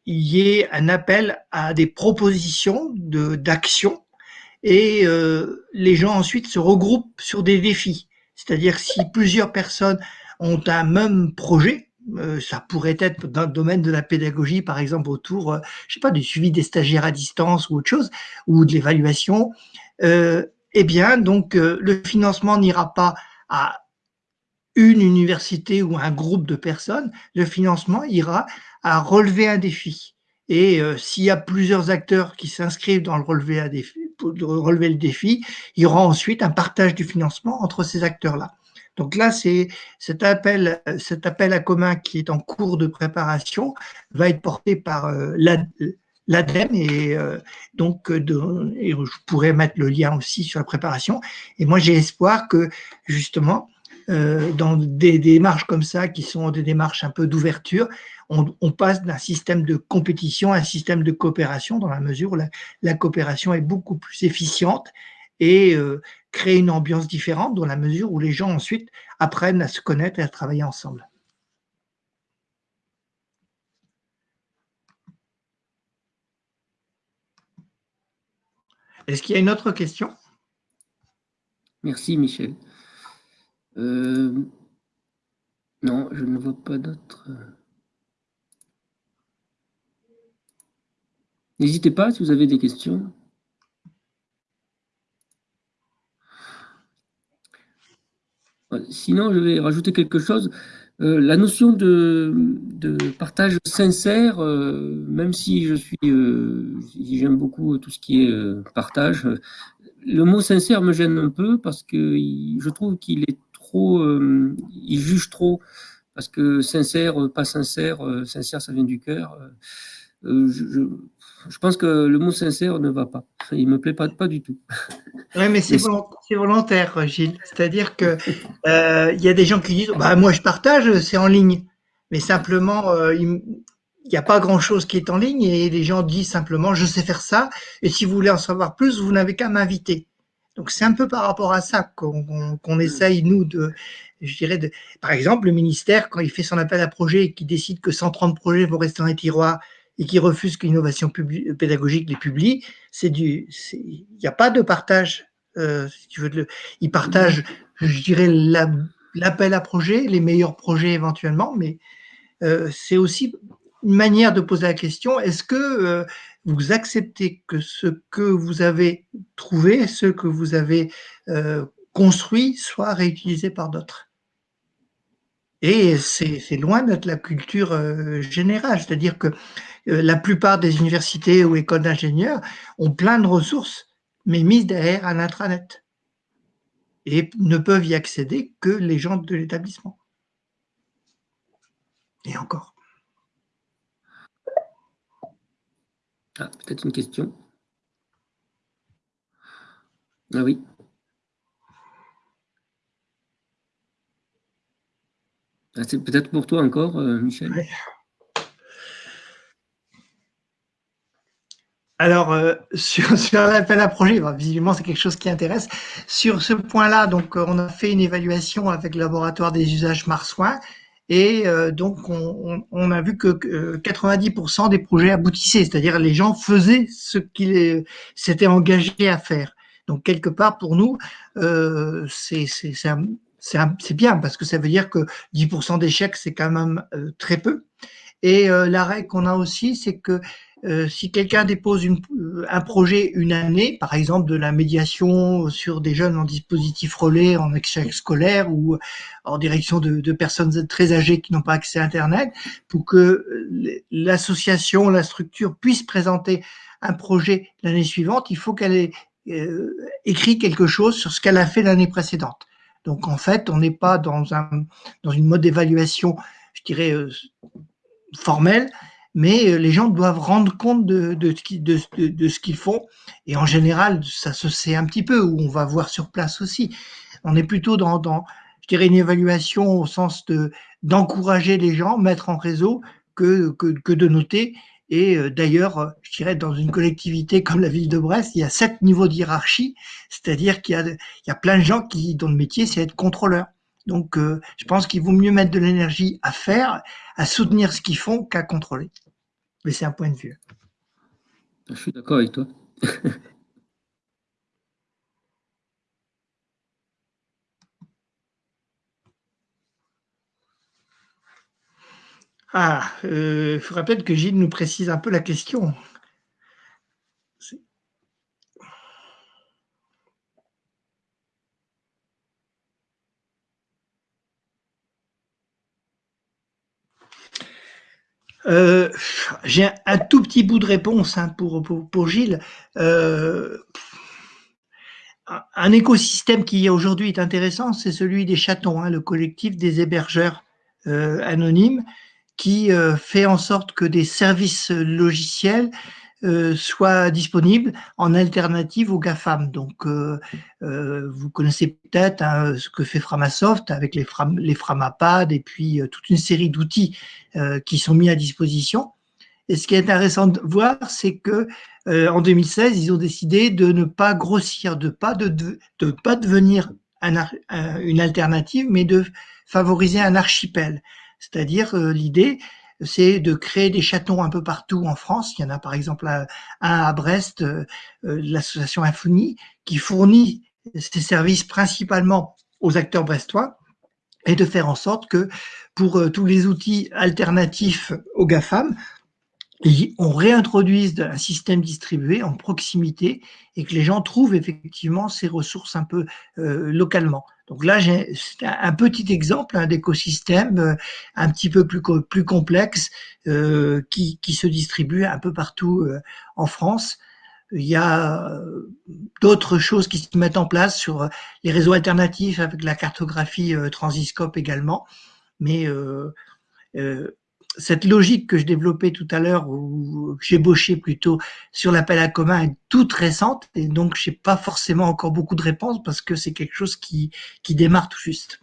il y ait un appel à des propositions d'action et euh, les gens ensuite se regroupent sur des défis. C'est-à-dire si plusieurs personnes ont un même projet, euh, ça pourrait être dans le domaine de la pédagogie, par exemple autour, euh, je sais pas, du suivi des stagiaires à distance ou autre chose, ou de l'évaluation. eh bien, donc le financement n'ira pas à une université ou un groupe de personnes. Le financement ira à relever un défi. Et s'il y a plusieurs acteurs qui s'inscrivent dans le relevé de relever le défi, il y aura ensuite un partage du financement entre ces acteurs-là. Donc là, c'est cet appel, cet appel à commun qui est en cours de préparation va être porté par euh, l'ADEME et euh, donc et je pourrais mettre le lien aussi sur la préparation. Et moi, j'ai espoir que justement, euh, dans des démarches comme ça, qui sont des démarches un peu d'ouverture, on, passe d'un système de compétition à un système de coopération dans la mesure où la, coopération est beaucoup plus efficiente et euh, crée une ambiance différente dans la mesure où les gens ensuite apprennent à se connaître et à travailler ensemble. Est-ce qu'il y a une autre question? Merci Michel. Euh, non, je ne vois pas d'autres. N'hésitez pas si vous avez des questions. Sinon, je vais rajouter quelque chose. Euh, la notion de, partage sincère, euh, même si je suis, euh, j'aime beaucoup tout ce qui est partage, le mot sincère me gêne un peu parce que je trouve qu'il est trop, il juge trop, parce que sincère, pas sincère, sincère ça vient du cœur. je pense que le mot sincère ne va pas. Il ne me plaît pas, pas du tout. Oui, mais c'est volontaire, Gilles. C'est-à-dire qu'il euh, y a des gens qui disent bah, Moi, je partage, c'est en ligne. Mais simplement, euh, il n'y a pas grand-chose qui est en ligne et les gens disent simplement Je sais faire ça. Et si vous voulez en savoir plus, vous n'avez qu'à m'inviter. Donc, c'est un peu par rapport à ça qu'on essaye, nous, de. Je dirais, de, par exemple, le ministère, quand il fait son appel à projet et qu'il décide que 130 projets vont rester dans les tiroirs et qui refusent que l'innovation pédagogique les publie, c'est du, il n'y a pas de partage. Euh, si tu veux, ils partagent, je dirais, l'appel à projet, les meilleurs projets éventuellement, mais euh, c'est aussi une manière de poser la question est-ce que euh, vous acceptez que ce que vous avez trouvé, ce que vous avez construit, soit réutilisé par d'autres? Et c'est loin d'être la culture euh, générale, c'est-à-dire que euh, la plupart des universités ou écoles d'ingénieurs ont plein de ressources, mais mises derrière un intranet. Et ne peuvent y accéder que les gens de l'établissement. Et encore. Ah, peut-être une question? Ah oui. Ah, c'est peut-être pour toi encore, Michel. Alors, euh, sur, l'appel à projet, visiblement, c'est quelque chose qui intéresse. Sur ce point-là, donc, euh, on a fait une évaluation avec le laboratoire des usages marsouins et euh, donc, on, a vu que 90% des projets aboutissaient, c'est-à-dire les gens faisaient ce qu'ils s'étaient engagés à faire. Donc, quelque part, pour nous, euh, c'est bien parce que ça veut dire que 10% d'échecs, c'est quand même très peu. Et la règle qu'on a aussi, c'est que euh, si quelqu'un dépose une, euh, un projet une année, par exemple de la médiation sur des jeunes en dispositif relais, en échec scolaire ou en direction de, de personnes très âgées qui n'ont pas accès à Internet, pour que l'association, la structure puisse présenter un projet l'année suivante, il faut qu'elle ait euh, écrit quelque chose sur ce qu'elle a fait l'année précédente. Donc en fait, on n'est pas dans, un, dans une mode d'évaluation, je dirais, euh, formelle, mais euh, les gens doivent rendre compte de, de, ce qu'ils font. Et en général, ça se sait un petit peu, ou on va voir sur place aussi. On est plutôt dans, dans je dirais, une évaluation au sens de d'encourager les gens, mettre en réseau, que, que, que de noter. Et euh, d'ailleurs, je dirais, dans une collectivité comme la ville de Brest, il y a sept niveaux de hiérarchie, c'est-à-dire qu'il y a, y a plein de gens qui, dont le métier, c'est être contrôleur. Donc, euh, je pense qu'il vaut mieux mettre de l'énergie à faire, à soutenir ce qu'ils font qu'à contrôler. Mais c'est un point de vue. Je suis d'accord avec toi. ah, euh, il faudrait peut-être que Gilles nous précise un peu la question. Euh, j'ai un, tout petit bout de réponse hein, pour, pour, Gilles. Euh, un écosystème qui aujourd'hui est intéressant, c'est celui des chatons, hein, le collectif des hébergeurs euh, anonymes, qui fait en sorte que des services logiciels euh, soit disponible en alternative aux GAFAM. Donc, euh, euh, vous connaissez peut-être hein, ce que fait Framasoft avec les, les Framapad et puis toute une série d'outils qui sont mis à disposition. Et ce qui est intéressant de voir, c'est que en 2016, ils ont décidé de ne pas grossir, de pas de, de, pas devenir un, une alternative, mais de favoriser un archipel. C'est-à-dire l'idée, c'est de créer des chatons un peu partout en France. Il y en a par exemple un à Brest, euh, euh, l'association Infonie, qui fournit ses services principalement aux acteurs brestois et de faire en sorte que pour euh, tous les outils alternatifs aux GAFAM, on réintroduise un système distribué en proximité et que les gens trouvent effectivement ces ressources un peu localement. Donc là, c'est un petit exemple d'écosystème euh, un petit peu plus, complexe euh, qui, qui, se distribue un peu partout euh, en France. Il y a d'autres choses qui se mettent en place sur les réseaux alternatifs avec la cartographie Transiscope également. Mais cette logique que je développais tout à l'heure, ou que j'ébauchais plutôt sur l'appel à commun, est toute récente, et donc je n'ai pas forcément encore beaucoup de réponses parce que c'est quelque chose qui, qui démarre tout juste.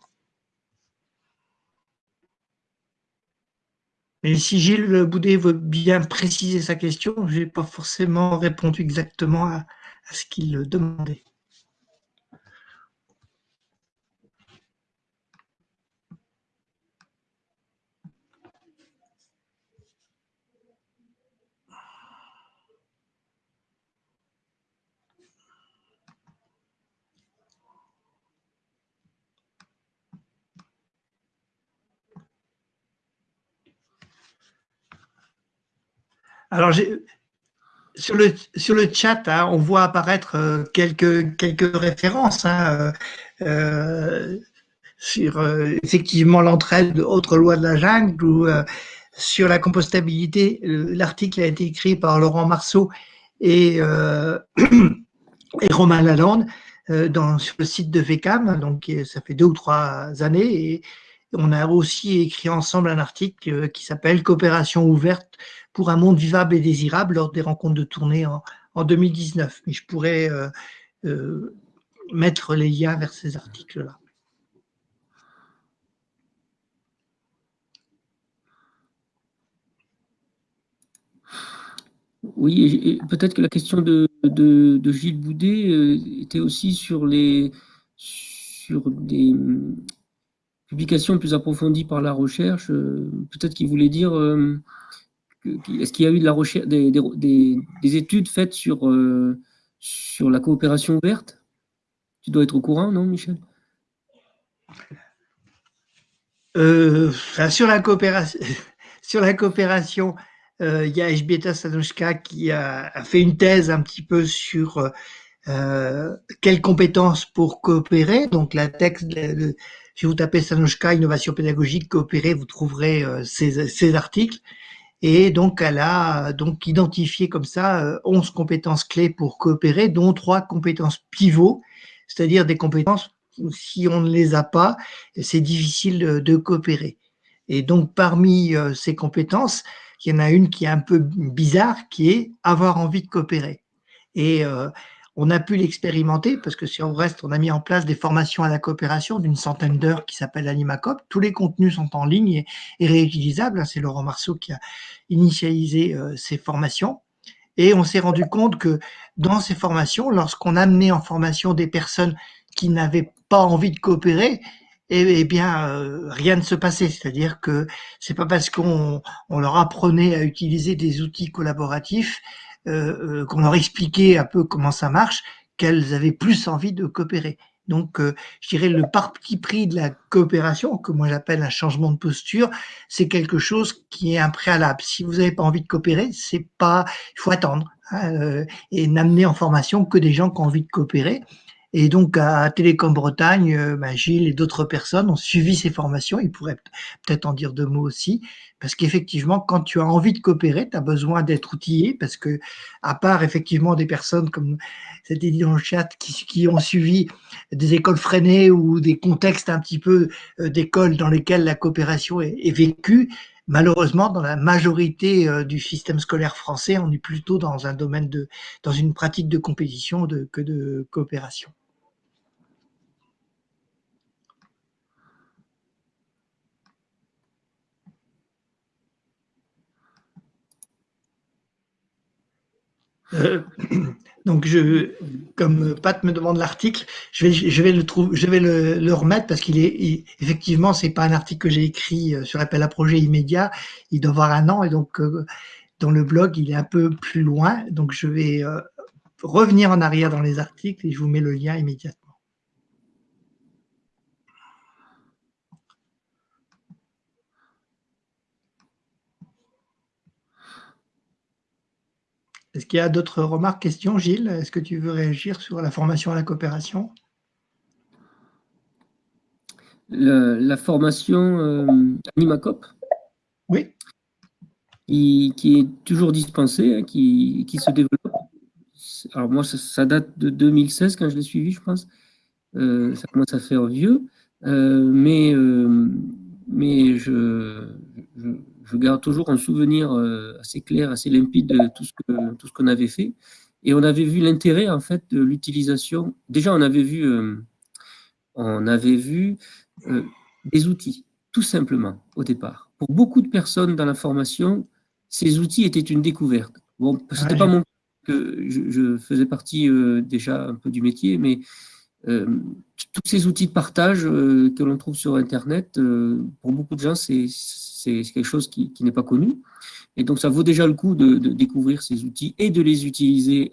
Mais si Gilles Boudet veut bien préciser sa question, je n'ai pas forcément répondu exactement à, à ce qu'il demandait. Alors, sur le, chat, hein, on voit apparaître euh, quelques, références hein, euh, euh, sur effectivement l'entraide autres lois de la jungle ou sur la compostabilité. L'article a été écrit par Laurent Marceau et, Romain Lalande dans, sur le site de VECAM, donc ça fait deux ou trois années on a aussi écrit ensemble un article euh, qui s'appelle Coopération ouverte pour un monde vivable et désirable lors des rencontres de tournée en, 2019. Mais je pourrais euh, euh, mettre les liens vers ces articles-là. Oui, peut-être que la question de, Gilles Boudet était aussi sur les sur des, publications plus approfondies par la recherche. Euh, peut-être qu'il voulait dire, euh, est-ce qu'il y a eu de la recherche, des, des, études faites sur, sur la coopération ouverte? Tu dois être au courant, non, Michel? Sur la coopération, sur la coopération, euh, il y a Ejbieta Sanoshka qui a, fait une thèse un petit peu sur euh, quelles compétences pour coopérer. Donc la texte, si vous tapez Sanoshka innovation pédagogique coopérer, vous trouverez euh, ces, articles. Et donc elle a donc identifié comme ça 11 compétences clés pour coopérer, dont trois compétences pivots, c'est-à-dire des compétences où si on ne les a pas, c'est difficile de coopérer. Et donc parmi ces compétences, il y en a une qui est un peu bizarre, qui est avoir envie de coopérer. Et euh, on a pu l'expérimenter parce que si on reste, on a mis en place des formations à la coopération d'une centaine d'heures qui s'appelle AnimaCop. Tous les contenus sont en ligne et, réutilisables. C'est Laurent Marceau qui a initialisé euh, ces formations. Et on s'est rendu compte que dans ces formations, lorsqu'on amenait en formation des personnes qui n'avaient pas envie de coopérer, eh, bien, euh, rien ne se passait. C'est-à-dire que c'est pas parce qu'on on leur apprenait à utiliser des outils collaboratifs, qu'on leur expliquait un peu comment ça marche, qu'elles avaient plus envie de coopérer. Donc, je dirais le parti pris de la coopération, que moi j'appelle un changement de posture, c'est quelque chose qui est un préalable. Si vous n'avez pas envie de coopérer, c'est pas, il faut attendre hein, et n'amener en formation que des gens qui ont envie de coopérer. Et donc à Télécom Bretagne, bah, Gilles et d'autres personnes ont suivi ces formations. Ils pourraient peut-être en dire deux mots aussi, parce qu'effectivement, quand tu as envie de coopérer, tu as besoin d'être outillé, parce que à part effectivement des personnes comme c'était dit dans le chat qui, qui, ont suivi des écoles freinées ou des contextes un petit peu euh, d'écoles dans lesquelles la coopération est, est vécue, malheureusement, dans la majorité euh, du système scolaire français, on est plutôt dans un domaine de, dans une pratique de compétition de, que de coopération. Euh, donc, je, comme Pat me demande l'article, je vais, je le je vais le, remettre parce qu'il est, effectivement, c'est pas un article que j'ai écrit euh, sur appel à projet immédiat. Il doit avoir un an et donc euh, dans le blog, il est un peu plus loin. Donc, je vais revenir en arrière dans les articles et je vous mets le lien immédiatement. Est-ce qu'il y a d'autres remarques, questions Gilles, est-ce que tu veux réagir sur la formation à la coopération? La formation euh, AnimaCop? Oui. Qui, est toujours dispensée, hein, qui, se développe. Alors moi, ça, date de 2016 quand je l'ai suivi, je pense. Euh, ça commence à faire vieux. Euh, mais, mais je je garde toujours un souvenir euh, assez clair, assez limpide de tout ce que tout ce qu'on avait fait. Et on avait vu l'intérêt en fait de l'utilisation. Déjà, on avait vu, euh, on avait vu euh, des outils, tout simplement au départ. Pour beaucoup de personnes dans la formation, ces outils étaient une découverte. Bon, c'était pas mon que je, faisais partie déjà un peu du métier, mais tous ces outils de partage que l'on trouve sur Internet, pour beaucoup de gens, c'est quelque chose qui, n'est pas connu. Et donc, ça vaut déjà le coup de, découvrir ces outils et de les utiliser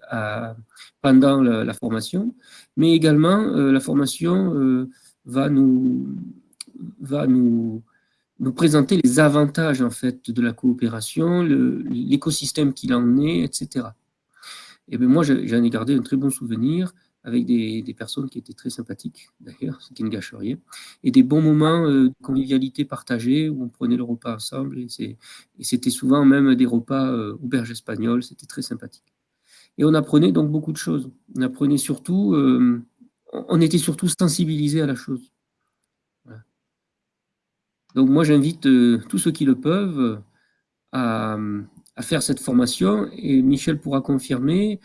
pendant la, formation. Mais également, euh, la formation euh, va, nous, va nous, nous présenter les avantages en fait, de la coopération, l'écosystème qu'il en est, etc. Et bien moi, j'en ai gardé un très bon souvenir avec des, personnes qui étaient très sympathiques, d'ailleurs, ce qui ne gâche rien, et des bons moments euh, de convivialité partagés où on prenait le repas ensemble, et c'était souvent même des repas euh, auberges espagnoles, c'était très sympathique. Et on apprenait donc beaucoup de choses. On apprenait surtout, euh, on était surtout sensibilisés à la chose. Donc moi, j'invite tous ceux qui le peuvent à, faire cette formation, et Michel pourra confirmer,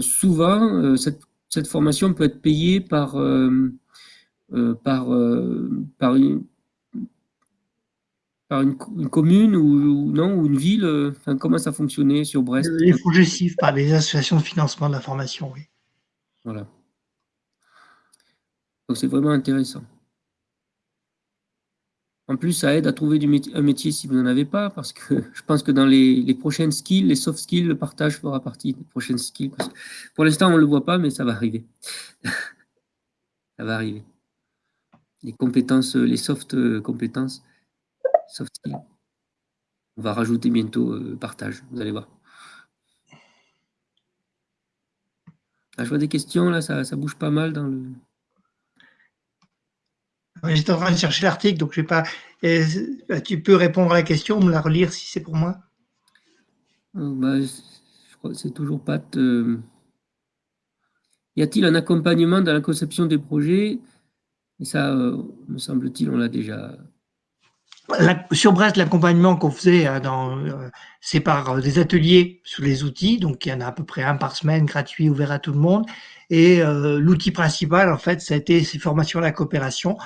souvent, cette cette formation peut être payée par, euh, euh, par, euh, par, une, par une, commune ou, non, ou une ville enfin, Comment ça fonctionnait sur Brest? Les progressifs par les associations de financement de la formation, oui. Voilà. Donc c'est vraiment intéressant. En plus, ça aide à trouver un métier si vous n'en avez pas, parce que je pense que dans les, prochaines skills, les soft skills, le partage fera partie des prochaines skills. pour l'instant, on ne le voit pas, mais ça va arriver. ça va arriver. Les compétences, les soft euh, compétences, soft skills. On va rajouter bientôt euh, partage, vous allez voir. Ah, je vois des questions, là, ça bouge pas mal dans le... J'étais en train de chercher l'article, donc je vais pas. Bah, tu peux répondre à la question, me la relire si c'est pour moi. Euh, bah, je crois que c'est toujours pas. Y a-t-il un accompagnement dans la conception des projets? Et ça, euh, me semble-t-il, on l'a déjà sur Brest, l'accompagnement qu'on faisait, euh, euh, c'est par euh, des ateliers sur les outils, donc il y en a à peu près un par semaine, gratuit, ouvert à tout le monde. Et l'outil principal, en fait, ça a été ces formations à la coopération.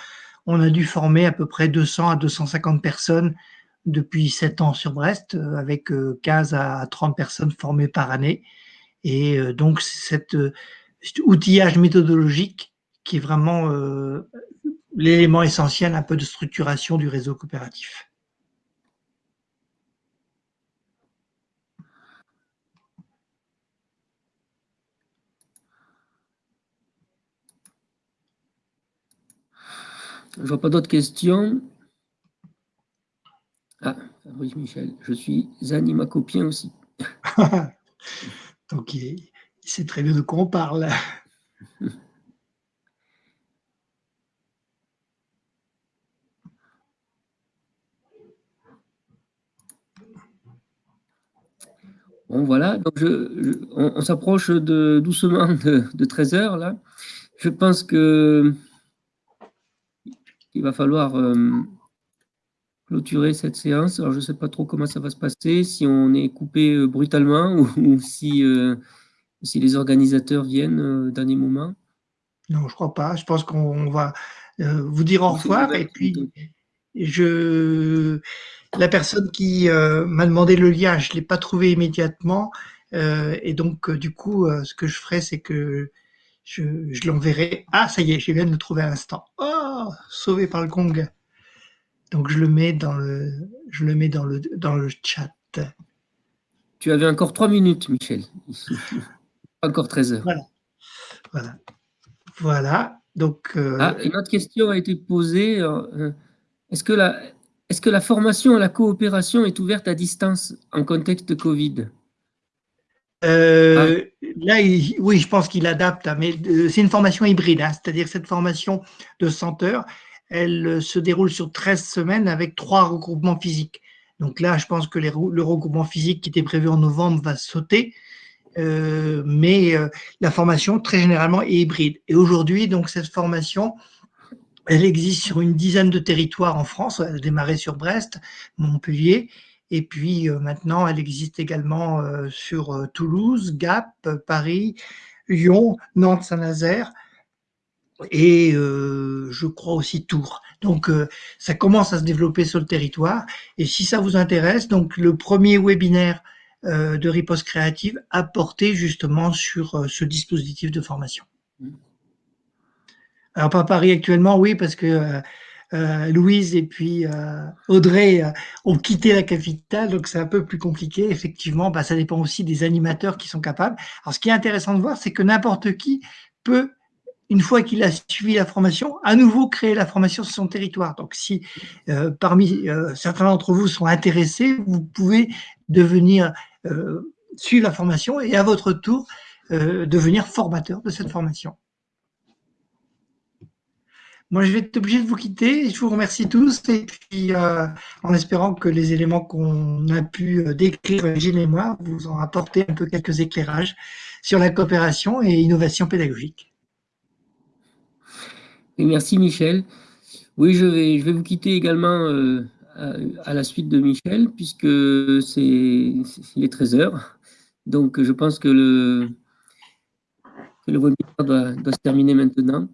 On a dû former à peu près 200 à 250 personnes depuis 7 ans sur Brest, avec 15 à 30 personnes formées par année. Et donc, cet outillage méthodologique qui est vraiment l'élément essentiel un peu de structuration du réseau coopératif. Je vois pas d'autres questions. Ah, Fabrice Michel, je suis animacopien aussi. Donc, il, sait très bien de quoi on parle. Bon, voilà, donc je, on, s'approche de, doucement de, 13 heures, là. Je pense que il va falloir euh, clôturer cette séance. Alors, je ne sais pas trop comment ça va se passer, si on est coupé euh, brutalement ou, si, euh, si les organisateurs viennent au dernier moment. Non, je ne crois pas. Je pense qu'on va vous dire au revoir et puis je la personne qui euh, m'a demandé le lien, je l'ai pas trouvé immédiatement. Euh, et donc, euh, du coup, ce que je ferai, c'est que je, je l'enverrai. Ah, ça y est, je viens de le trouver à l'instant. Oh, sauvé par le gong. Donc, je le mets dans le, je le mets dans le, dans le chat. Tu avais encore trois minutes, Michel. encore 13 heures. Voilà. Voilà. Voilà. Donc, ah, une autre question a été posée. Est-ce que la, est-ce que la formation à la coopération est ouverte à distance en contexte de Covid? Euh, ah. Là, oui, je pense qu'il adapte, hein, mais euh, c'est une formation hybride, hein, c'est-à-dire cette formation de 100 heures, elle euh, se déroule sur 13 semaines avec trois regroupements physiques. Donc là, je pense que le regroupement physique qui était prévu en novembre va sauter, mais la formation, très généralement, est hybride. Et aujourd'hui, donc cette formation, elle existe sur une dizaine de territoires en France. Elle a démarré sur Brest, Montpellier, et puis euh, maintenant elle existe également euh, sur euh, Toulouse, Gap, Paris, Lyon, Nantes, Saint-Nazaire et je crois aussi Tours. Donc ça commence à se développer sur le territoire. Et si ça vous intéresse, donc le premier webinaire de riposte créative a porté justement sur ce dispositif de formation. Mmh. Alors pas Paris actuellement, oui, parce que euh, euh, Louise et puis euh, Audrey ont quitté la capitale, donc c'est un peu plus compliqué. Effectivement, bah, ça dépend aussi des animateurs qui sont capables. Alors ce qui est intéressant de voir, c'est que n'importe qui peut une fois qu'il a suivi la formation, à nouveau créer la formation sur son territoire. Donc, si parmi certains d'entre vous sont intéressés, vous pouvez devenir suivre la formation et à votre tour devenir formateur de cette formation. Moi, je vais être obligé de vous quitter. Je vous remercie tous et puis euh, en espérant que les éléments qu'on a pu euh, décrire, Gilles et moi, vous ont apporté un peu quelques éclairages sur la coopération et innovation pédagogique. merci Michel. Oui, je vais, je vais vous quitter également euh, à, la suite de Michel puisque c'est il est 13 heures. Donc, je pense que le, que le webinaire doit se terminer maintenant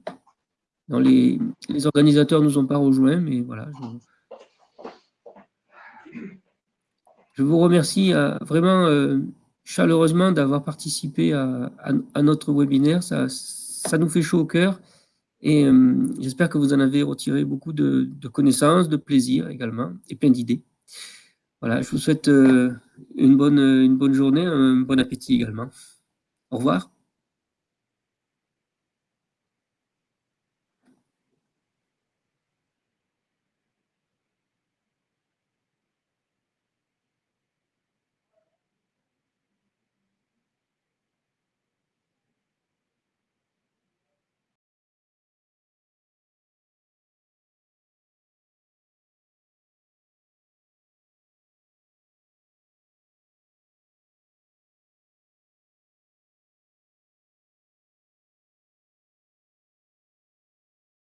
les, organisateurs ne nous ont pas rejoints, mais voilà. Je vous remercie vraiment chaleureusement d'avoir participé à, notre webinaire. Ça, ça nous fait chaud au cœur et j'espère que vous en avez retiré beaucoup de, de, connaissances, de plaisir également et plein d'idées. Voilà, je vous souhaite une bonne, une bonne journée, un bon appétit également. Au revoir.